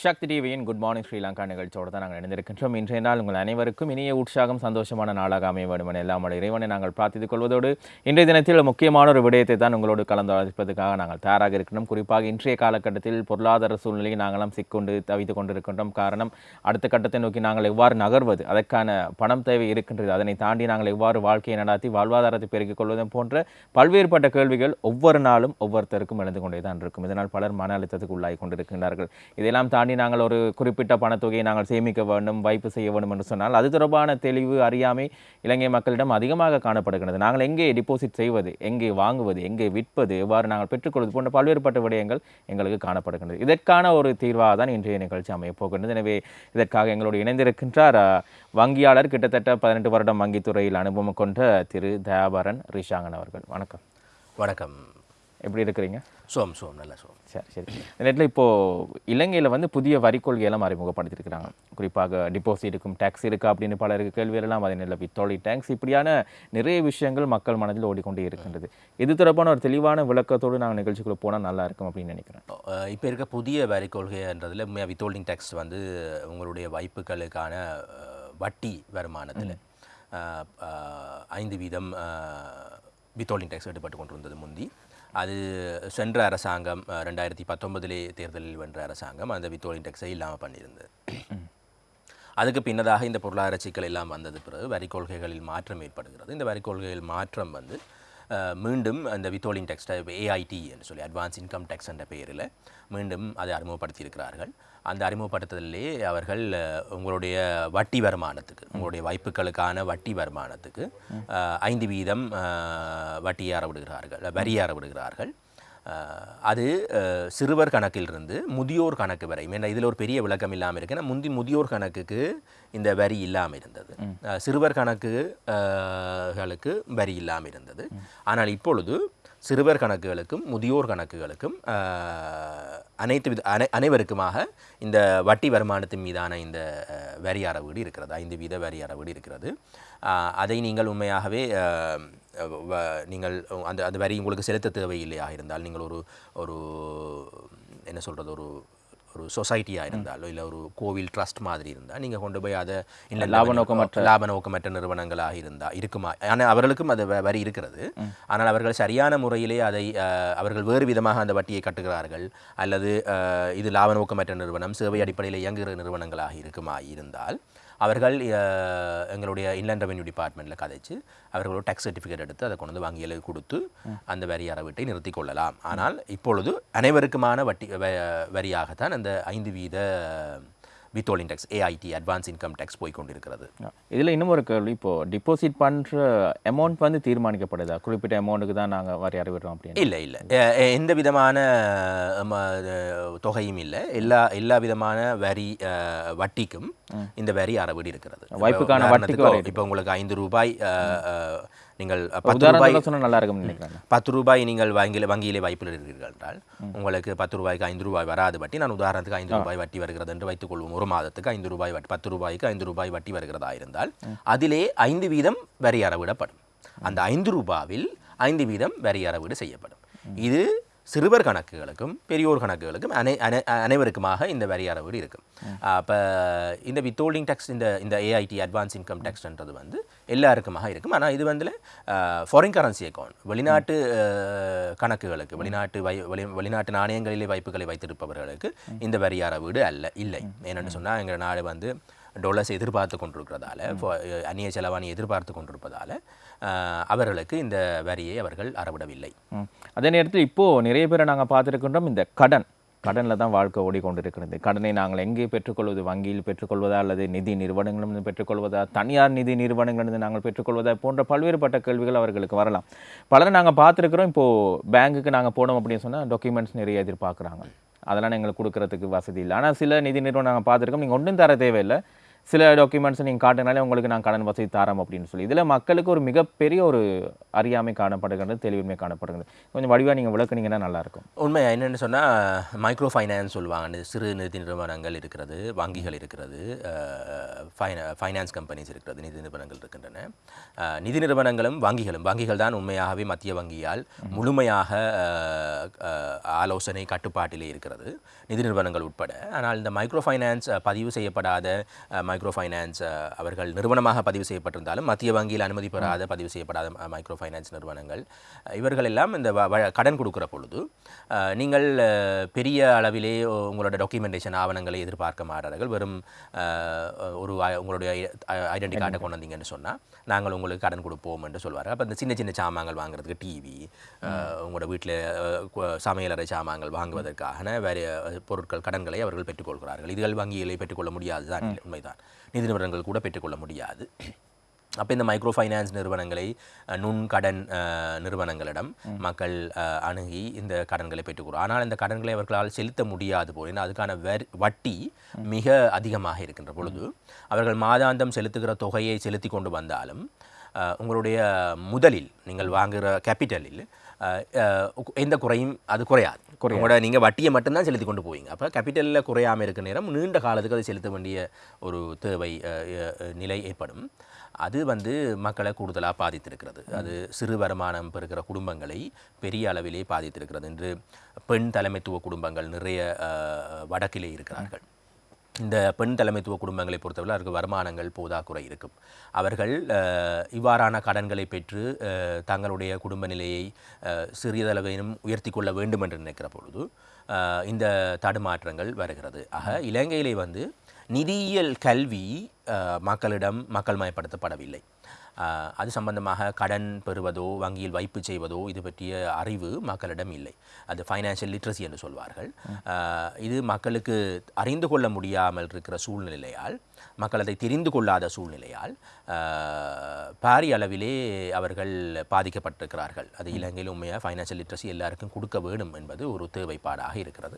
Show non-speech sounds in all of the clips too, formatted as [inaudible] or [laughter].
சக்தி டிவியின் good morning Sri Lanka நிகழ்ச்சியோடு தான் நாங்கள் இணைந்திருக்கின்றோம். இன்றைய நாள் உங்கள் அனைவருக்கும் இனிய உற்சாகம் சந்தோஷமான நாளாக அமைய வேண்டும் என எல்லாம் இறைவனை நாங்கள் பிரார்த்தித்துக் கொள்வதோடு இன்றைய தினத்தில் முக்கியமான ஒரு விடயத்தை தான் உங்களோடு கலந்தாலோசிப்பதற்காக நாங்கள் தயாராக இருக்கிறோம் குறிப்பாக இன்றைய காலகட்டத்தில் பொருளாதார சூழ்நிலையை நாங்களும் சிக்கொண்டு தவித்துக் கொண்டிருக்கின்றோம். காரணம் அடுத்த கட்டத்தை நோக்கி நாங்கள் எவ்வாறு நகர்வது அதற்கான பணம் தேவை இருக்கின்றது அதனை தாண்டி நாங்கள் எவ்வாறு வாழ்க்கையை நடாத்தி வாழ்வாதாரத்தை பெருக்கிக் கொள்வதும் போன்ற பல்வேறுபட்ட கேள்விகள் ஒவ்வொரு நாளும் ஒவ்வொருத்தருக்கும் எழுந்து கொண்டே தான் இருக்கும். இதனால் பலர் மன அழுத்தத்துக்கு உள்ளாகி கொண்டிருக்கின்றார்கள். இதெல்லாம் தாண்டி நாங்கள் ஒரு குறிப்பிட்ட பணத்தொகையை நாங்கள் சேமிக்க வேண்டும் வைப்பு செய்ய வேண்டும் என்று சொன்னால் அது தொடர்பான தெளிவு அறியாமை இலங்கை மக்களிடம் அதிகமாக காணப்படுகிறது நாங்கள் எங்கே டிபாசிட் செய்வது எங்கே வாங்குவது எங்கே விற்பது எவ்வாறு நாங்கள் பெற்றுக்கொள்வது போன்ற பல்வேறுபட்ட விடயங்கள் எங்களுக்கு காணப்படுகின்றது. இதற்கான ஒரு தீர்வாக தான் இன்றைய நிகழ்ச்சி அமையப் போகின்றது. எனவே இதற்காக எங்களோடு இணைந்திருக்கின்றார் வங்கியாளர் கிட்டத்தட்ட பதினெட்டு வருடம் வங்கித்துறையில் அனுபவம் கொண்ட திரு. தயாபரன் ரிஷாங்கன் அவர்கள். வணக்கம். வணக்கம். எப்படி இருக்கிறீங்க சோம் சோம் நல்ல சோம். சரி சரி. இந்த நேரத்தில் இப்போது இலங்கையில் வந்து புதிய வரி கொள்கையெல்லாம் அறிமுகப்படுத்தியிருக்கிறாங்க குறிப்பாக டிபாசிட்டுக்கும் டேக்ஸ் இருக்கா அப்படின்னு பலருக்கு கேள்வியெல்லாம் அதே நிலை வித்தோலி டேக்ஸ் இப்படியான நிறைய விஷயங்கள் மக்கள் மனதில் ஓடிக்கொண்டே இருக்கின்றது. இது தொடர்பான ஒரு தெளிவான விளக்கத்தோடு நாங்கள் நிகழ்ச்சிக்குள்ள போனால் நல்லா இருக்கும் அப்படின்னு நினைக்கிறேன். இப்போ இருக்க புதிய வரி கொள்கைன்றதில் வித்தோல்டிங் டேக்ஸ் வந்து உங்களுடைய வாய்ப்புகளுக்கான வட்டி வருமானத்தில் ஐந்து வீதம் வித்தோல்டிங் டேக்ஸ் எடுப்பட்டு கொண்டு வந்தது முந்தி. அது சென்ற அரசாங்கம் ரெண்டாயிரத்தி பத்தொன்பதிலே தேர்தலில் வென்ற அரசாங்கம் அந்த வித்தோலின் டெக்ஸை இல்லாமல் பண்ணியிருந்தது. அதுக்கு பின்னதாக இந்த பொருளாதார சிக்கல் எல்லாம் வந்தது பிறகு வரி கொள்கைகளில் மாற்றம் ஏற்படுகிறது. இந்த வரி கொள்கையில் மாற்றம் வந்து மீண்டும் அந்த வித்தோலின் டெக்ஸ்டை ஏஐடி என்று சொல்லி அட்வான்ஸ் இன்கம் டேக்ஸ் என்ற பெயரில் மீண்டும் அதை அறிமுகப்படுத்தியிருக்கிறார்கள். அந்த அறிமுகப்படுத்துதலே அவர்கள் உங்களுடைய வட்டி வருமானத்துக்கு உங்களுடைய வாய்ப்புகளுக்கான வட்டி வருமானத்துக்கு ஐந்து வீதம் அறவிடுகிறார்கள் வரியை அறவிடுகிறார்கள் அஹ் அது சிறுவர் கணக்கிலிருந்து முதியோர் கணக்கு வரை ஏன்னா இதில் ஒரு பெரிய விளக்கம் இல்லாமல் இருக்கு. ஏன்னா முந்தி முதியோர் கணக்குக்கு இந்த வரி இல்லாமல் இருந்தது. சிறுவர் கணக்கு அஹ், களுக்கு வரி இல்லாமல் இருந்தது. ஆனால் இப்பொழுது சிறுவர் கணக்குகளுக்கும் முதியோர் கணக்குகளுக்கும் அனைத்து வித அனை அனைவருக்குமாக இந்த வட்டி வருமானத்தின் மீதான இந்த வரி அறவீடு இருக்கிறது. ஐந்து வீத வரி அறவீடு இருக்கிறது. அதை நீங்கள் உண்மையாகவே வ- நீங்கள் அந்த அந்த வரி உங்களுக்கு செலுத்த தேவையில்லையாக இருந்தால் நீங்கள் ஒரு ஒரு என்ன சொல்கிறது ஒரு ஒரு சொசைட்டியாக இருந்தாலோ இல்லை ஒரு கோவில் ட்ரஸ்ட் மாதிரி இருந்தால் நீங்கள் கொண்டு போய் அதை இல்லை லாப நோக்கமற்ற- லாப நோக்கமற்ற நிறுவனங்களாக இருந்தால் இருக்குமா? ஆனால் அவர்களுக்கும் அது வரி இருக்கிறது. ஆனால் அவர்கள் சரியான முறையிலே அதை அவர்கள் வேறு விதமாக அந்த வட்டியை கட்டுகிறார்கள் அல்லது இது லாப நோக்கமற்ற நிறுவனம் சேவை அடிப்படையில் இயங்குகிற நிறுவனங்களாக இருக்குமா? இருந்தால் அவர்கள் எங்களுடைய இன்லேண்ட் ரெவென்யூ டிபார்ட்மெண்ட்டில் கதைச்சு அவர்களோட டேக்ஸ் சர்டிஃபிகேட் எடுத்து அதை கொண்டு வந்து வங்கியில் கொடுத்து அந்த வரி அறவீட்டை நிறுத்திக் கொள்ளலாம். ஆனால் இப்பொழுது அனைவருக்குமான வட்டி வ- வரியாகத்தான் அந்த ஐந்து வீத withholding tax AIT advance income tax போய் கொண்டிருக்கிறது இதில் இன்னும் ஒரு கேள்வி. இப்போது டிபாசிட் பண்ணுற அமௌண்ட் வந்து தீர்மானிக்கப்படுதா? குறிப்பிட்ட அமௌண்ட்டுக்கு தான் நாங்கள் வரி அறிவிடுறோம் அப்படின்னு. இல்லை இல்லை. எந்த விதமான தொகையும் இல்லை. எல்லா எல்லா விதமான வரி வட்டிக்கும் இந்த வரி அறவீடு இருக்கிறது. வாய்ப்புக்கான வட்டிக்கு இப்போ உங்களுக்கு ஐந்து ரூபாய் நீங்கள் பத்து ரூபாய் நல்லா நினைக்கிறேன் பத்து ரூபாய் நீங்கள் வங்கியில் வங்கியிலே வாய்ப்பில் இருக்கிறீர்கள் என்றால் உங்களுக்கு பத்து ரூபாய்க்கு ஐந்து ரூபாய் வராது வட்டி நான் உதாரணத்துக்கு ஐந்து ரூபாய் வட்டி வருகிறது என்று வைத்துக் கொள்வோம். ஒரு மாதத்துக்கு ஐந்து ரூபாய் வட்டி பத்து ரூபாய்க்கு ஐந்து ரூபாய் வட்டி வருகிறதா இருந்தால் அதிலே ஐந்து வீதம் வரி அறவிடப்படும். அந்த ஐந்து ரூபாவில் ஐந்து வீதம் வரி அறவீடு செய்யப்படும். இது சிறுவர் கணக்குகளுக்கும் பெரியோர் கணக்குகளுக்கும் அனை அனை- அனைவருக்குமாக இந்த வரி அறவீடு இருக்கும். அப்போ இந்த வித்தோல்டிங் டேக்ஸ் இந்த இந்த ஏஐடி அட்வான்ஸ் இன்கம் டேக்ஸ்ன்றது வந்து எல்லாருக்குமாக இருக்கும். ஆனால் இது வந்து ஃபாரின் கரன்சி அக்கௌண்ட் வெளிநாட்டு கணக்குகளுக்கு வெளிநாட்டு வை வெளி வெளிநாட்டு நாணயங்களிலே வைப்புகளை வைத்திருப்பவர்களுக்கு இந்த வரி அறவீடு அல்ல இல்லை. ஏனென்று சொன்னால் எங்கள் நாடு வந்து டொலர்ஸ் எதிர்பார்த்து கொண்டிருக்கிறதால அந்நிய செலவாணி எதிர்பார்த்து கொண்டிருப்பதால அவர்களுக்கு இந்த வரியை அவர்கள் அறவிடவில்லை. அதே நேரத்தில் இப்போது நிறைய பேரை நாங்கள் பார்த்துருக்கின்றோம். இந்த கடன் கடனில் தான் வாழ்க்கை ஓடிக்கொண்டிருக்கிறது. கடனை நாங்கள் எங்கே பெற்றுக்கொள்வது? வங்கியில் பெற்றுக்கொள்வதா அல்லது நிதி நிறுவனங்களிலிருந்து பெற்றுக்கொள்வதா? தனியார் நிதி நிறுவனங்களிலிருந்து நாங்கள் பெற்றுக்கொள்வதா? போன்ற பல்வேறுபட்ட கேள்விகள் அவர்களுக்கு வரலாம். பலரை நாங்கள் பார்த்துருக்குறோம். இப்போது பேங்குக்கு நாங்கள் போனோம் அப்படின்னு சொன்னால் டாக்குமெண்ட்ஸ் நிறைய எதிர்பார்க்குறாங்க. அதெல்லாம் எங்களுக்கு கொடுக்கறதுக்கு வசதி இல்லை. ஆனால் சில நிதி நிறுவனம் நாங்கள் பார்த்துருக்கோம். நீங்கள் ஒன்றும் தர தேவையில்லை. சில டாக்குமெண்ட்ஸ் நீங்கள் காட்டினாலே உங்களுக்கு நான் கடன் வசதி தரோம் அப்படின்னு சொல்லி. இதில் மக்களுக்கு ஒரு மிகப்பெரிய ஒரு அறியாமை காணப்படுகிறது தெளிவின்மை காணப்படுகிறது கொஞ்சம் வடிவாக நீங்கள் விளக்குனீங்கன்னா நல்லாயிருக்கும். உண்மை என்னென்னு சொன்னால் மைக்ரோ ஃபைனான்ஸ் சொல்லுவாங்க சிறு நிதி நிறுவனங்கள் இருக்கிறது வங்கிகள் இருக்கிறது ஃபைனா ஃபைனான்ஸ் கம்பெனிஸ் இருக்கிறது நிதி நிறுவனங்கள் இருக்கின்றன. நிதி நிறுவனங்களும் வங்கிகளும் வங்கிகள் தான் உண்மையாகவே மத்திய வங்கியால் முழுமையாக ஆலோசனை கட்டுப்பாட்டிலே இருக்கிறது நிதி நிறுவனங்கள் உட்பட. ஆனால் இந்த மைக்ரோ ஃபைனான்ஸ் பதிவு செய்யப்படாத மைக்ரோ ஃபைனான்ஸ் அவர்கள் நிறுவனமாக பதிவு செய்யப்பட்டிருந்தாலும் மத்திய வங்கியில் அனுமதி பெறாத பதிவு செய்யப்படாத மைக்ரோ ஃபைனான்ஸ் நிறுவனங்கள் இவர்கள் எல்லாம் இந்த கடன் கொடுக்கிற பொழுது நீங்கள் பெரிய அளவிலே உங்களோட டாக்குமெண்டேஷன் ஆவணங்களை எதிர்பார்க்க மாட்டார்கள். வெறும் ஒரு ஐ- உங்களுடைய ஐடென்டி கார்டை கொண்டு வந்தீங்கன்னு சொன்னால் நாங்கள் உங்களுக்கு கடன் கொடுப்போம் என்று சொல்வார்கள். அப்போ இந்த சின்ன சின்ன சாமான்கள் வாங்குறதுக்கு டிவி உங்களோட வீட்டில் சமையலறை சாமான்கள் வாங்குவதற்கான வேறு பொருட்கள் கடன்களை அவர்கள் பெற்றுக்கொள்கிறார்கள். இதுகள் வங்கிகளை பெற்றுக்கொள்ள முடியாது தான் உண்மைதான். நிதி நிறுவனங்கள் கூட பெற்றுக்கொள்ள முடியாது. அப்போ இந்த மைக்ரோ ஃபைனான்ஸ் நிறுவனங்களை நுண்கடன் நிறுவனங்களிடம் மக்கள் அணுகி இந்த கடன்களை பெற்றுக்கிறோம் ஆனால் இந்த கடன்களை அவர்களால் செலுத்த முடியாது போல் ஏன்னா அதுக்கான வரி வட்டி மிக அதிகமாக இருக்கின்ற பொழுது அவர்கள் மாதாந்தம் செலுத்துகிற தொகையை செலுத்தி கொண்டு வந்தாலும் உங்களுடைய முதலில் நீங்கள் வாங்குகிற கேபிட்டலில் எந்த குறையும் அது குறையாது. உங்களோட நீங்கள் வட்டியை மட்டும்தான் செலுத்தி கொண்டு போவீங்க. அப்போ கேபிட்டலில் குறையாமல் இருக்க நேரம் நீண்ட காலத்துக்கு அதை செலுத்த வேண்டிய ஒரு தேவை நிலை ஏற்படும். அது வந்து மக்களை கூடுதலாக பாதித்திருக்கிறது. அது சிறு வருமானம் பெறுகிற குடும்பங்களை பெரிய அளவிலே பாதித்திருக்கிறது என்று பெண் தலைமைத்துவ குடும்பங்கள் நிறைய வடக்கிலே இருக்கிறார்கள். இந்த பெண் தலைமைத்துவ குடும்பங்களை பொறுத்தவரை அவருக்கு வருமானங்கள் போதாக்குறை இருக்கும். அவர்கள் இவ்வாறான கடன்களை பெற்று தங்களுடைய குடும்ப நிலையை சிறியதளவையும் உயர்த்தி கொள்ள வேண்டும் என்று நினைக்கிற பொழுது இந்த தடுமாற்றங்கள் வருகிறது. ஆக இலங்கையிலே வந்து நிதியியல் கல்வி மக்களிடம் மக்கள் மயப்படுத்தப்படவில்லை அது சம்பந்தமாக கடன் பெறுவதோ வங்கியில் வைப்பு செய்வதோ இது பற்றிய அறிவு மக்களிடம் இல்லை. அது ஃபைனான்ஷியல் லிட்ரஸி என்று சொல்வார்கள். இது மக்களுக்கு அறிந்து கொள்ள முடியாமல் இருக்கிற சூழ்நிலையால் மக்கள் அதை தெரிந்து கொள்ளாத சூழ்நிலையால் பாரிய அளவிலே அவர்கள் பாதிக்கப்பட்டிருக்கிறார்கள். அது இலங்கையில் உண்மையாக ஃபைனான்ஷியல் லிட்ரஸி எல்லாருக்கும் கொடுக்க வேண்டும் என்பது ஒரு தேவைப்பாடாக இருக்கிறது.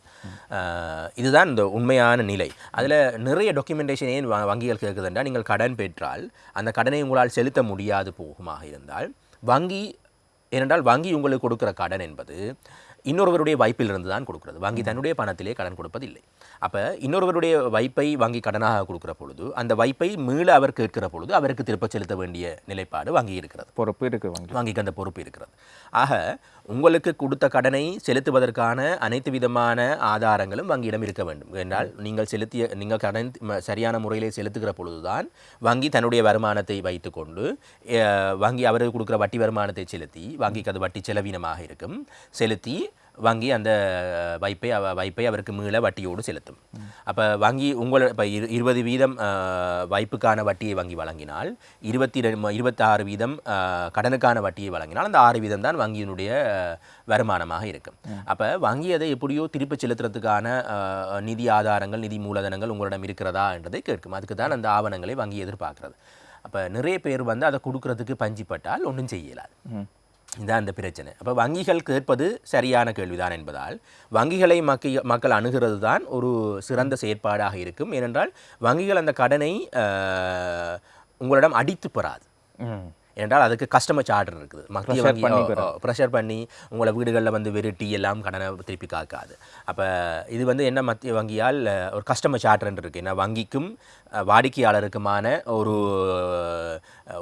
இதுதான் இந்த உண்மையான நிலை. அதில் நிறைய டாக்குமெண்டேஷன் ஏன் வங்கிகள் கேட்குதுன்றா நீங்கள் கடன் பெற்றால் அந்த கடனை உங்களால் செலுத்த முடியாது போகுமாக இருந்தால் வங்கி ஏனென்றால் வங்கி உங்களுக்கு கொடுக்கிற கடன் என்பது இன்னொருவருடைய வைப்பிலிருந்து தான் கொடுக்கிறது. வங்கி தன்னுடைய பணத்திலே கடன் கொடுப்பதில்லை. அப்போ இன்னொருவருடைய வைப்பை வங்கி கடனாக கொடுக்கிற பொழுது அந்த வைப்பை மீள அவர் கேட்கிற பொழுது அவருக்கு திருப்ப செலுத்த வேண்டிய நிலைப்பாடு வங்கி இருக்கிறது. பொறுப்பு இருக்கு வங்கி. வங்கிக்கு அந்த பொறுப்பு இருக்கிறது. ஆக உங்களுக்கு கொடுத்த கடனை செலுத்துவதற்கான அனைத்து விதமான ஆதாரங்களும் வங்கியிடம் இருக்க வேண்டும். என்றால் நீங்கள் செலுத்திய நீங்கள் கடன் சரியான முறையிலே செலுத்துகிற பொழுதுதான் வங்கி தன்னுடைய வருமானத்தை வைத்துக்கொண்டு வங்கி அவருக்கு கொடுக்குற வட்டி வருமானத்தை செலுத்தி வங்கிக்கு அது வட்டி செலவீனமாக இருக்கும். செலுத்தி வங்கி அந்த வைப்பை அவ வைப்பை அவருக்கு மீள வட்டியோடு செலுத்தும். அப்போ வங்கி உங்கள் இப்போ இரு இருபது வீதம் வைப்புக்கான வட்டியை வங்கி வழங்கினால் இருபத்தி ரெண்டு இருபத்தாறு வீதம் கடனுக்கான வட்டியை வழங்கினால் அந்த ஆறு வீதம் தான் வங்கியினுடைய வருமானமாக இருக்கும். அப்போ வங்கி அதை எப்படியோ திருப்பி செலுத்துறதுக்கான நிதி ஆதாரங்கள் நிதி மூலதனங்கள் உங்களிடம் இருக்கிறதா என்றதை கேட்கும். அதுக்கு தான் அந்த ஆவணங்களை வங்கி எதிர்பார்க்கிறது. அப்போ நிறைய பேர் வந்து அதை கொடுக்கறதுக்கு பஞ்சிப்பட்டால் ஒன்றும் செய்யலாது. இதான் இந்த பிரச்சனை. அப்போ வங்கிகள் கேட்பது சரியான கேள்விதான் என்பதால் வங்கிகளை மக்கி மக்கள் அணுகிறது தான் ஒரு சிறந்த செயற்பாடாக இருக்கும். ஏனென்றால் வங்கிகள் அந்த கடனை உங்களிடம் அடித்து பெறாது. ம் ஏனென்றால் அதுக்கு கஸ்டமர் சார்டர் இருக்குது. மத்திய வங்கி ப்ரெஷர் பண்ணி உங்களை வீடுகளில் வந்து வெறுட்டி எல்லாம் கடனை திருப்பி காக்காது. அப்போ இது வந்து என்ன மத்திய வங்கியால் ஒரு கஸ்டமர் சார்டர் இருக்குது ஏன்னா வங்கிக்கும் வாடிக்கையாளருக்குமான ஒரு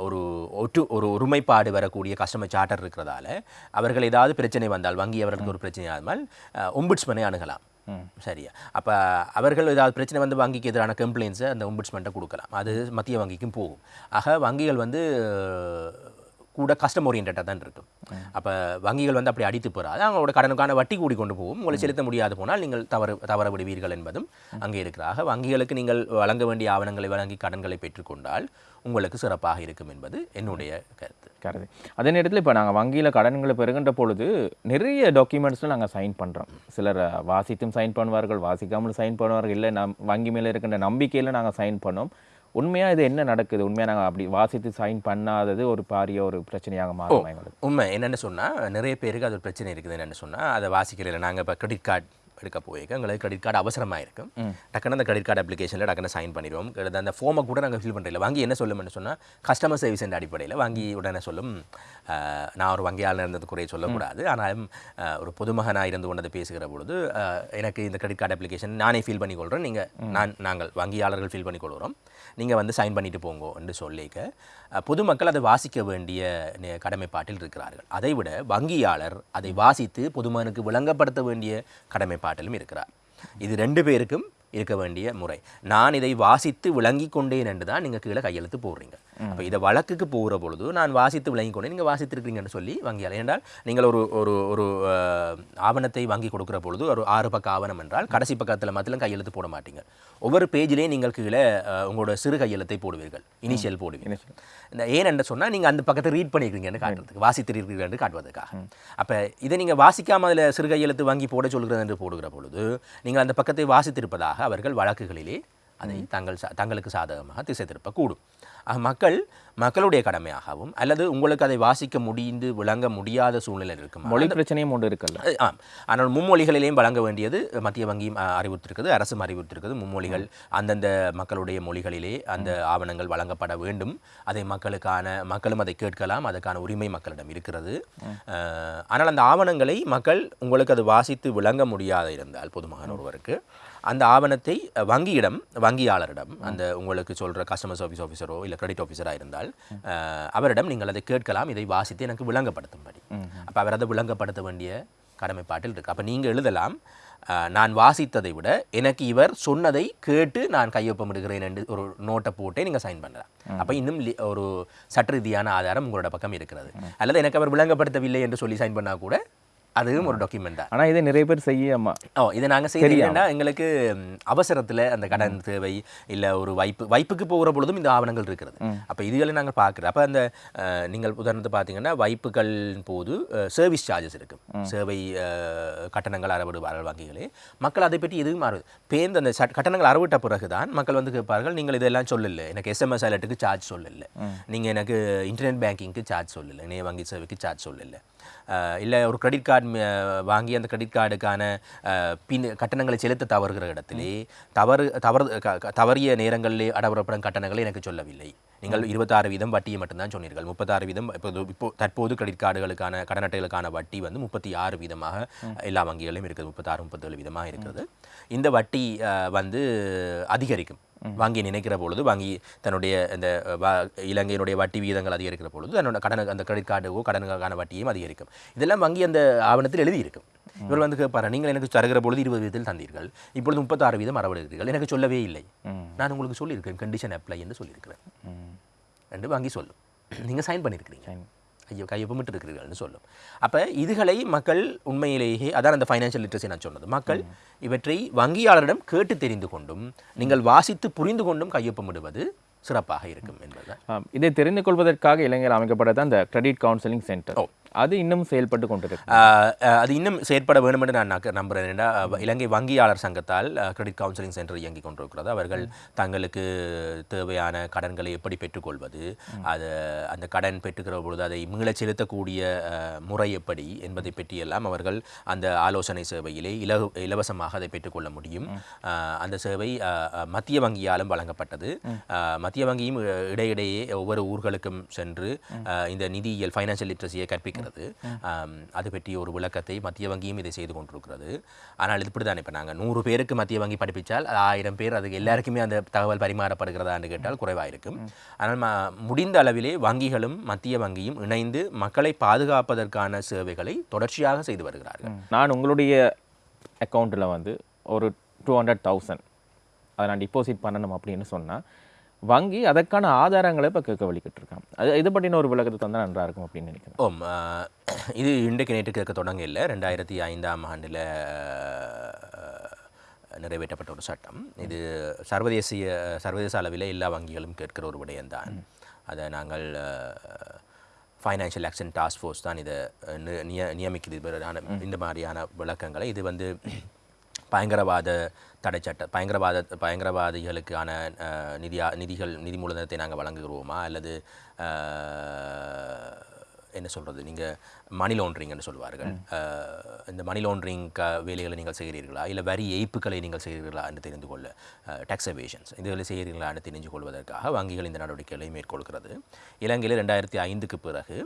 ஒரு ஒட்டு ஒரு ஒருமைப்பாடு வரக்கூடிய கஸ்டமர் சார்ட்டர் இருக்கிறதால அவர்கள் ஏதாவது பிரச்சனை வந்தால் வங்கி அவர்களுக்கு ஒரு பிரச்சனை ஆகாமல் ஒம்பிட்ஸ்மனை அணுகலாம். சரியா. அப்போ அவர்கள் ஏதாவது பிரச்சனை வந்து வங்கிக்கு எதிரான கம்ப்ளைண்ட்ஸை அந்த ஒம்பிட்ஸ்மெண்ட்டை கொடுக்கலாம். அது மத்திய வங்கிக்கும் போகும். ஆக வங்கிகள் வந்து கூட கஸ்டம் ஓரியன்டாக தான் இருக்கும். அப்போ வங்கிகள் வந்து அப்படி அடித்து போகிறாது அவங்களோட கடனுக்கான வட்டி கூடி கொண்டு போகும். உங்களை செலுத்த முடியாது போனால் நீங்கள் தவறு தவற விடுவீர்கள் என்பதும் அங்கே இருக்கிறாக வங்கிகளுக்கு நீங்கள் வழங்க வேண்டிய ஆவணங்களை வழங்கி கடன்களை பெற்றுக்கொண்டால் உங்களுக்கு சிறப்பாக இருக்கும் என்பது என்னுடைய கருத்து. கருது அதே நேரத்தில் இப்போ நாங்கள் வங்கியில் கடன்களை பெறுகின்ற பொழுது நிறைய டாக்குமெண்ட்ஸில் நாங்கள் சைன் பண்ணுறோம் சிலர் வாசித்தும் சைன் பண்ணுவார்கள் வாசிக்காமல் சைன் பண்ணுவார்கள். இல்லை நம் வங்கி மேலே இருக்கின்ற நம்பிக்கையில் நாங்கள் சைன் பண்ணோம். உண்மையாக இது என்ன நடக்குது? உண்மையாக நாங்கள் அப்படி வாசித்து சைன் பண்ணாதது ஒரு பாரிய ஒரு பிரச்சனையாக மாறும் எங்களுக்கு உண்மை. என்னென்னு சொன்னால் நிறைய பேருக்கு அது ஒரு பிரச்சனை இருக்குது. என்னென்னு சொன்னால் அதை வாசிக்கிறதில்ல நாங்கள் இப்போ கிரெடிட் கார்டு எடுக்க போயிருக்க எங்களுக்கு கிரெடிட் கார்டு அவசரமாக இருக்கும் டக்குன்னு அந்த கிரெடிட் கார்டு அப்ளிகேஷனில் டக்குன்னு சைன் பண்ணிடுவோம். அந்த ஃபார்மை கூட நாங்கள் ஃபில் பண்ணுறதில்ல வங்கி என்ன சொல்லும்னு சொன்னால் கஸ்டமர் சர்வீஸ் என்ற அடிப்படையில் வங்கி உடனே சொல்லும் நான் ஒரு வங்கியாளர் இருந்தது குறைய சொல்லக்கூடாது. ஆனாலும் ஒரு பொதுமகனாக இருந்து கொண்டது பேசுகிற பொழுது எனக்கு இந்த கிரெடிட் கார்டு அப்ளிகேஷன் நானே ஃபில் பண்ணி கொள்கிறேன் நீங்கள் நான் நாங்கள் வங்கியாளர்கள் ஃபில் பண்ணி கொள்கிறோம் நீங்கள் வந்து சைன் பண்ணிட்டு போங்கோ என்று சொல்லிக்க பொதுமக்கள் அதை வாசிக்க வேண்டிய நே- கடமைப்பாட்டில் இருக்கிறார்கள். அதைவிட வங்கியாளர் அதை வாசித்து பொதுமகனுக்கு விளங்கப்படுத்த வேண்டிய கடமைப்பாட்டிலும் இருக்கிறார். இது ரெண்டு பேருக்கும் இருக்க வேண்டிய முறை. நான் இதை வாசித்து விளங்கி கொண்டேன் என்று தான் நீங்கள் கீழே கையெழுத்து போடுறீங்க. அப்போ இதை வழக்குக்கு போகிற பொழுது நான் வாசித்து விளங்கி கொண்டேன். நீங்கள் வாசித்திருக்கிறீங்கன்னு சொல்லி வங்கியாளர். என்றால் நீங்கள் ஒரு ஒரு ஒரு ஆவணத்தை வாங்கி கொடுக்குற பொழுது ஒரு ஆறு பக்க ஆவணம் என்றால் கடைசி பக்கத்தில் மாத்திரம் கையெழுத்து போட மாட்டீங்க. ஒவ்வொரு பேஜிலையும் நீங்கள் கீழே உங்களோட சிறு கையெழுத்தை போடுவீர்கள். இனிஷியல் போடுவீங்க இந்த ஏன் என்று சொன்னால் நீங்கள் அந்த பக்கத்தை ரீட் பண்ணியிருக்கீங்கன்னு காட்டுறதுக்கு வாசித்திருக்கிறீங்கன்னு காட்டுவதற்காக. அப்போ இதை நீங்கள் வாசிக்காம அதில் சிறு கையெழுத்து வாங்கி போட சொல்கிறது என்று போடுகிற பொழுது நீங்கள் அந்த பக்கத்தை வாசித்திருப்பதாக அவர்கள் வழக்குகளிலே அதை தங்கள் சா- தங்களுக்கு சாதகமாக திசை திருப்பக்கூடும். மக்கள் மக்களுடைய கடமையாகவும் அல்லது உங்களுக்கு அதை வாசிக்க முடிந்து விளங்க முடியாத சூழ்நிலை இருக்கும்? மொழி பிரச்சனையும் ஒன்று இருக்குல்ல. அது ஆம். ஆனால் மும்மொழிகளிலேயும் வழங்க வேண்டியது மத்திய வங்கியும் அஹ், அறிவுறுத்திருக்கிறது அரசும் அறிவுறுத்திருக்கிறது. மும்மொழிகள் அந்தந்த மக்களுடைய மொழிகளிலே அந்த ஆவணங்கள் வழங்கப்பட வேண்டும். அதை மக்களுக்கான மக்களும் அதை கேட்கலாம். அதற்கான உரிமை மக்களிடம் இருக்கிறது. ஆனால் அந்த ஆவணங்களை மக்கள் உங்களுக்கு அது வாசித்து விளங்க முடியாத இருந்தால் பொதுமகன் ஒருவருக்கு அந்த ஆவணத்தை வங்கியிடம் வங்கியாளரிடம் அந்த உங்களுக்கு சொல்கிற கஸ்டமர் சர்வீஸ் ஆஃபீஸரோ இல்லை கிரெடிட் ஆஃபீஸராக இருந்தால் அஹ், அவரிடம் நீங்கள் அதை கேட்கலாம் இதை வாசித்து எனக்கு விளங்கப்படுத்தும்படி. அப்போ அவர் அதை விளங்கப்படுத்த வேண்டிய கடமைப்பாட்டில் இருக்கு. அப்போ நீங்கள் எழுதலாம் நான் வாசித்ததை விட எனக்கு இவர் சொன்னதை கேட்டு நான் கையொப்பமிடுகிறேன் என்று ஒரு நோட்டை போட்டே நீங்கள் சைன் பண்ணலாம். அப்போ இன்னும் ஒரு சட்ட ரீதியான ஆதாரம் உங்களோட பக்கம் இருக்கிறது. அல்லது எனக்கு அவர் விளங்கப்படுத்தவில்லை என்று சொல்லி சைன் பண்ணால் கூட அதுவும் ஒரு டாக்குமெண்ட் தான். ஆனா இதை நிறைய பேர் செய்யாம ஓ இதை நாங்கள் செய்யறோம்னா எங்களுக்கு அவசரத்தில் அந்த கடன் தேவை இல்லை ஒரு வைப்பு வைப்புக்கு போகிற பொழுதும் இந்த ஆவணங்கள் இருக்கிறது. அப்போ இதுகளை நாங்கள் பார்க்குறோம் அப்போ அந்த நீங்கள் உதாரணத்தை பார்த்தீங்கன்னா வைப்புகளின் போது சர்வீஸ் சார்ஜஸ் இருக்கும் சேவை கட்டணங்கள் அறவிடுவார்கள் வங்கிகளே. மக்கள் அதை பற்றி எதுவும் மாறுது. பேருந்து அந்த கட்டணங்கள் அறவிட்ட பிறகு தான் மக்கள் வந்து கேட்பார்கள் நீங்கள் இதெல்லாம் சொல்லல. எனக்கு எஸ்எம்எஸ் அலர்ட்டுக்கு சார்ஜ் சொல்லல. நீங்கள் எனக்கு இன்டர்நெட் பேங்கிங்க்கு சார்ஜ் சொல்லல. இணைய வங்கி சேவைக்கு சார்ஜ் சொல்லல. இல்லை ஒரு கிரெடிட் கார்டு வாங்கி அந்த கிரெடிட் கார்டுக்கான பின் கட்டணங்களை செலுத்த தவறுகிற இடத்திலே தவறு தவறு தவறிய நேரங்களிலே அடவரப்படும் கட்டணங்களை எனக்கு சொல்லவில்லை. நீங்கள் இருபத்தாறு வீதம் வட்டியை மட்டும்தான் சொன்னீர்கள். முப்பத்தாறு வீதம் இப்போது இப்போ தற்போது கிரெடிட் கார்டுகளுக்கான கடன் அட்டைகளுக்கான வட்டி வந்து முப்பத்தி ஆறு வீதமாக எல்லா வங்கிகளிலும் இருக்குது. முப்பத்தாறு முப்பத்தேழு வீதமாக இருக்கிறது இந்த வட்டி வந்து அதிகரிக்கும். வங்கி நினைக்கிற பொழுது வங்கி தன்னுடைய இந்த வ- இலங்கையினுடைய வட்டி விகிதங்கள் அதிகரிக்கிற பொழுது தன்னோட கடன் அந்த கிரெடிட் கார்டுக்கோ கடனுக்கான வட்டியும் அதிகரிக்கும். இதெல்லாம் வங்கி அந்த ஆவணத்தில் எழுதியிருக்கும். இவர் வந்து கேட்பாரு நீங்கள் எனக்கு தருகிற பொழுது இருபது வீதத்தில் தந்தீர்கள். இப்பொழுது முப்பத்தாறு வீதம் அறவிடுகிறீர்கள் எனக்கு சொல்லவே இல்லை. நான் உங்களுக்கு சொல்லியிருக்கேன் கண்டிஷன் அப்ளை என்று சொல்லியிருக்கிறேன். என்று வங்கி சொல்லும். நீங்கள் சைன் பண்ணியிருக்கிறீங்க ஐயோ கையொப்பமிட்டு இருக்கிறீர்கள்னு சொல்லும். அப்போ இதுகளை மக்கள் உண்மையிலேயே அதான் அந்த ஃபைனான்ஷியல் லிட்ரஸி நான் சொன்னது. மக்கள் இவற்றை வங்கியாளரிடம் கேட்டு தெரிந்து கொண்டும் நீங்கள் வாசித்து புரிந்து கொண்டும் கையொப்பமிடுவது சிறப்பாக இருக்கும் என்பதுதான். இதை தெரிந்து கொள்வதற்காக இளைஞர் அமைக்கப்பட்டது அந்த கிரெடிட் கவுன்சிலிங் சென்டர் அது இன்னும் செயல்பட்டு கொண்டிருக்கு அது இன்னும் செயற்பட வேண்டும் என்று நான் நம்புகிறேன் ஏன்னா, இலங்கை வங்கியாளர் சங்கத்தால் கிரெடிட் கவுன்சிலிங் சென்டர் இயங்கிக் கொண்டிருக்கிறது. அவர்கள் தங்களுக்கு தேவையான கடன்களை எப்படி பெற்றுக்கொள்வது? அது அந்த கடன் பெற்றுக்கிற பொழுது அதை மீளச் செலுத்தக்கூடிய முறை எப்படி என்பதை பற்றியெல்லாம் அவர்கள் அந்த ஆலோசனை சேவையிலே இலகு இலவசமாக அதை பெற்றுக்கொள்ள முடியும். அந்த சேவை மத்திய வங்கியாலும் வழங்கப்பட்டது. மத்திய வங்கியும் இடையிடையே ஒவ்வொரு ஊர்களுக்கும் சென்று இந்த நிதியியல் ஃபைனான்சியல் லிட்ரஸியை கற்பிக்கிறது இருக்கிறது. அது பற்றி ஒரு விளக்கத்தை மத்திய வங்கியும் இதை செய்து கொண்டிருக்கிறது. ஆனால் இது இப்படி தான் இப்போ நாங்கள் நூறு பேருக்கு மத்திய வங்கி படிப்பிச்சால் ஆயிரம் பேர் அதுக்கு எல்லாருக்குமே அந்த தகவல் பரிமாறப்படுகிறதான்னு கேட்டால் குறைவாக இருக்கும். ஆனால் முடிந்த அளவிலே வங்கிகளும் மத்திய வங்கியும் இணைந்து மக்களை பாதுகாப்பதற்கான சேவைகளை தொடர்ச்சியாக செய்து வருகிறார்கள். நான் உங்களுடைய அக்கௌண்ட்டில் வந்து ஒரு டூ ஹண்ட்ரட் தௌசண்ட் அதை நான் டிபாசிட் பண்ணணும் அப்படின்னு சொன்னால் வங்கி அதற்கான ஆதாரங்களை இப்போ கேட்க வழிக்கிட்டு இருக்கான் அது இது பற்றின ஒரு விளக்கத்தை தந்தால் நன்றா இருக்கும் அப்படின்னு நினைக்கிறேன். ஓம் இது இன்றைக்கு நேற்று கேட்க தொடங்க இல்லை. ரெண்டாயிரத்தி ஐந்தாம் ஆண்டில் நிறைவேற்றப்பட்ட ஒரு சட்டம். இது சர்வதேசிய சர்வதேச அளவில் எல்லா வங்கிகளும் கேட்கிற ஒரு விடயம்தான். அதை நாங்கள் ஃபைனான்ஷியல் ஆக்ஷன் டாஸ்க் ஃபோர்ஸ் தான் இதை நிய நியமிக்குது. இவரான இந்த மாதிரியான விளக்கங்களை. இது வந்து பயங்கரவாத தடை சட்டம் பயங்கரவாத பயங்கரவாதிகளுக்கான நிதியா நிதிகள் நிதி மூலதனத்தை நாங்கள் வழங்குகிறோமா? அல்லது என்ன சொல்கிறது நீங்கள் மணி லாண்ட்ரிங்னு சொல்வார்கள் அஹ், இந்த மணி லாண்ட்ரிங் க வேலைகளை நீங்கள் செய்கிறீர்களா? இல்லை வரி ஏய்ப்புகளை நீங்கள் செய்கிறீர்களா என்று தெரிந்து கொள்ள டேக்ஸ் எவேஷன்ஸ் இதுகளை செய்கிறீர்களா என்று தெரிஞ்சு கொள்வதற்காக வங்கிகள் இந்த நடவடிக்கைகளை மேற்கொள்கிறது. இலங்கையில் ரெண்டாயிரத்தி ஐந்துக்கு பிறகு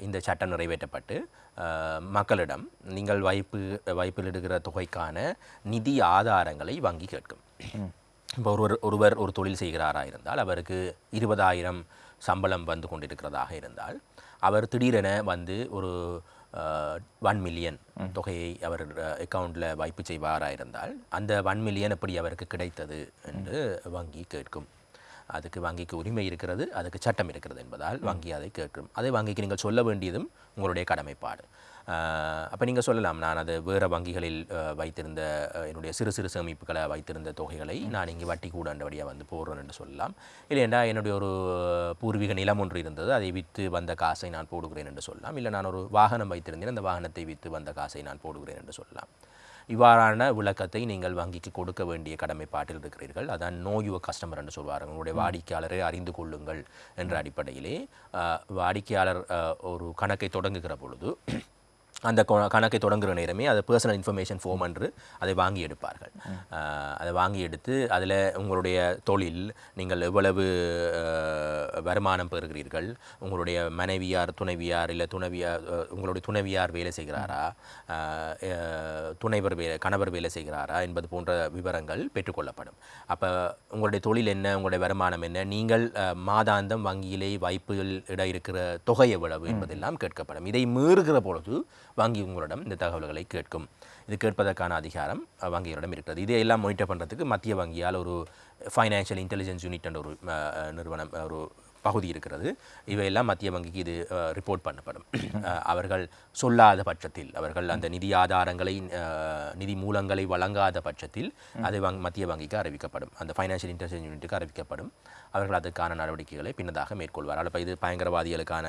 இந்த சட்டம் நிறைவேற்றப்பட்டு மக்களிடம் நீங்கள் வைப்பு வைப்பிலிடுகிற தொகைக்கான நிதி ஆதாரங்களை வங்கி கேட்கும். இப்போ ஒருவர் ஒருவர் ஒரு தொழில் செய்கிறாரா இருந்தால் அவருக்கு இருபதாயிரம் சம்பளம் வந்து கொண்டிருக்கிறதாக இருந்தால் அவர் திடீரென வந்து ஒரு ஒன் மில்லியன் தொகையை அவர் அக்கௌண்ட்டில் வைப்பு செய்வாராக இருந்தால் அந்த ஒன் மில்லியன் எப்படி அவருக்கு கிடைத்தது என்று வங்கி கேட்கும். அதுக்கு வங்கிக்கு உரிமை இருக்கிறது அதுக்கு சட்டம் இருக்கிறது என்பதால் வங்கி அதை கேட்கும். அதை வங்கிக்கு நீங்கள் சொல்ல வேண்டியதும் உங்களுடைய கடமைப்பாடு. அப்போ நீங்கள் சொல்லலாம் நான் அது வேறு வங்கிகளில் வைத்திருந்த என்னுடைய சிறு சிறு சேமிப்புகளை வைத்திருந்த தொகைகளை நான் இங்கே வட்டி கூடண்டபடியாக வந்து போடுறேன் என்று சொல்லலாம். இல்லையெண்டா என்னுடைய ஒரு பூர்வீக நிலம் ஒன்று இருந்தது அதை விற்று வந்த காசை நான் போடுகிறேன் என்று சொல்லலாம். இல்லை நான் ஒரு வாகனம் வைத்திருந்தேன் அந்த வாகனத்தை விற்று வந்த காசை நான் போடுகிறேன் என்று சொல்லலாம். இவ்வாறான விளக்கத்தை நீங்கள் வங்கிக்கு கொடுக்க வேண்டிய கடமைப்பாட்டில் இருக்கிறீர்கள். அதான் நோ யுவர் கஸ்டமர் என்று சொல்வார்கள். உங்களுடைய வாடிக்கையாளரை அறிந்து கொள்ளுங்கள் என்ற அடிப்படையிலே வாடிக்கையாளர் ஒரு கணக்கை தொடங்குகிற பொழுது அந்த கணக்கை தொடங்குகிற நேரமே அது பர்சனல் இன்ஃபர்மேஷன் ஃபார்ம் என்று அதை வாங்கி எடுப்பார்கள். அதை வாங்கி எடுத்து அதில் உங்களுடைய தொழில் நீங்கள் எவ்வளவு வருமானம் பெறுகிறீர்கள் உங்களுடைய மனைவியார் துணைவியார் இல்லை துணைவியார் உங்களுடைய துணைவியார் வேலை செய்கிறாரா துணைவர் வேலை கணவர் வேலை செய்கிறாரா என்பது போன்ற விவரங்கள் பெற்றுக்கொள்ளப்படும். அப்போ உங்களுடைய தொழில் என்ன உங்களுடைய வருமானம் என்ன நீங்கள் மாதாந்தம் வங்கியிலே வைப்பில் இட இருக்கிற தொகை எவ்வளவு என்பதெல்லாம் கேட்கப்படும். இதை மீறுகிற பொழுது வங்கி உங்களிடம் இந்த தகவல்களை கேட்கும். இது கேட்பதற்கான அதிகாரம் வங்கிகளிடம் இருக்கிறது. இதையெல்லாம் மானிட்டர் பண்ணுறதுக்கு மத்திய வங்கியால் ஒரு ஃபைனான்ஷியல் இன்டெலிஜென்ஸ் யூனிட் என்ற ஒரு நிறுவனம் ஒரு பகுதி இருக்கிறது. இவையெல்லாம் மத்திய வங்கிக்கு இது ரிப்போர்ட் பண்ணப்படும். அவர்கள் சொல்லாத பட்சத்தில் அவர்கள் அந்த நிதி ஆதாரங்களை நிதி மூலங்களை வழங்காத பட்சத்தில் அதை வங் மத்திய வங்கிக்கு அறிவிக்கப்படும். அந்த ஃபைனான்ஷியல் இன்டெலிஜென்ஸ் யூனிட்டுக்கு அறிவிக்கப்படும். அவர்கள் அதற்கான நடவடிக்கைகளை பின்னதாக மேற்கொள்வார். அப்போ இது பயங்கரவாதிகளுக்கான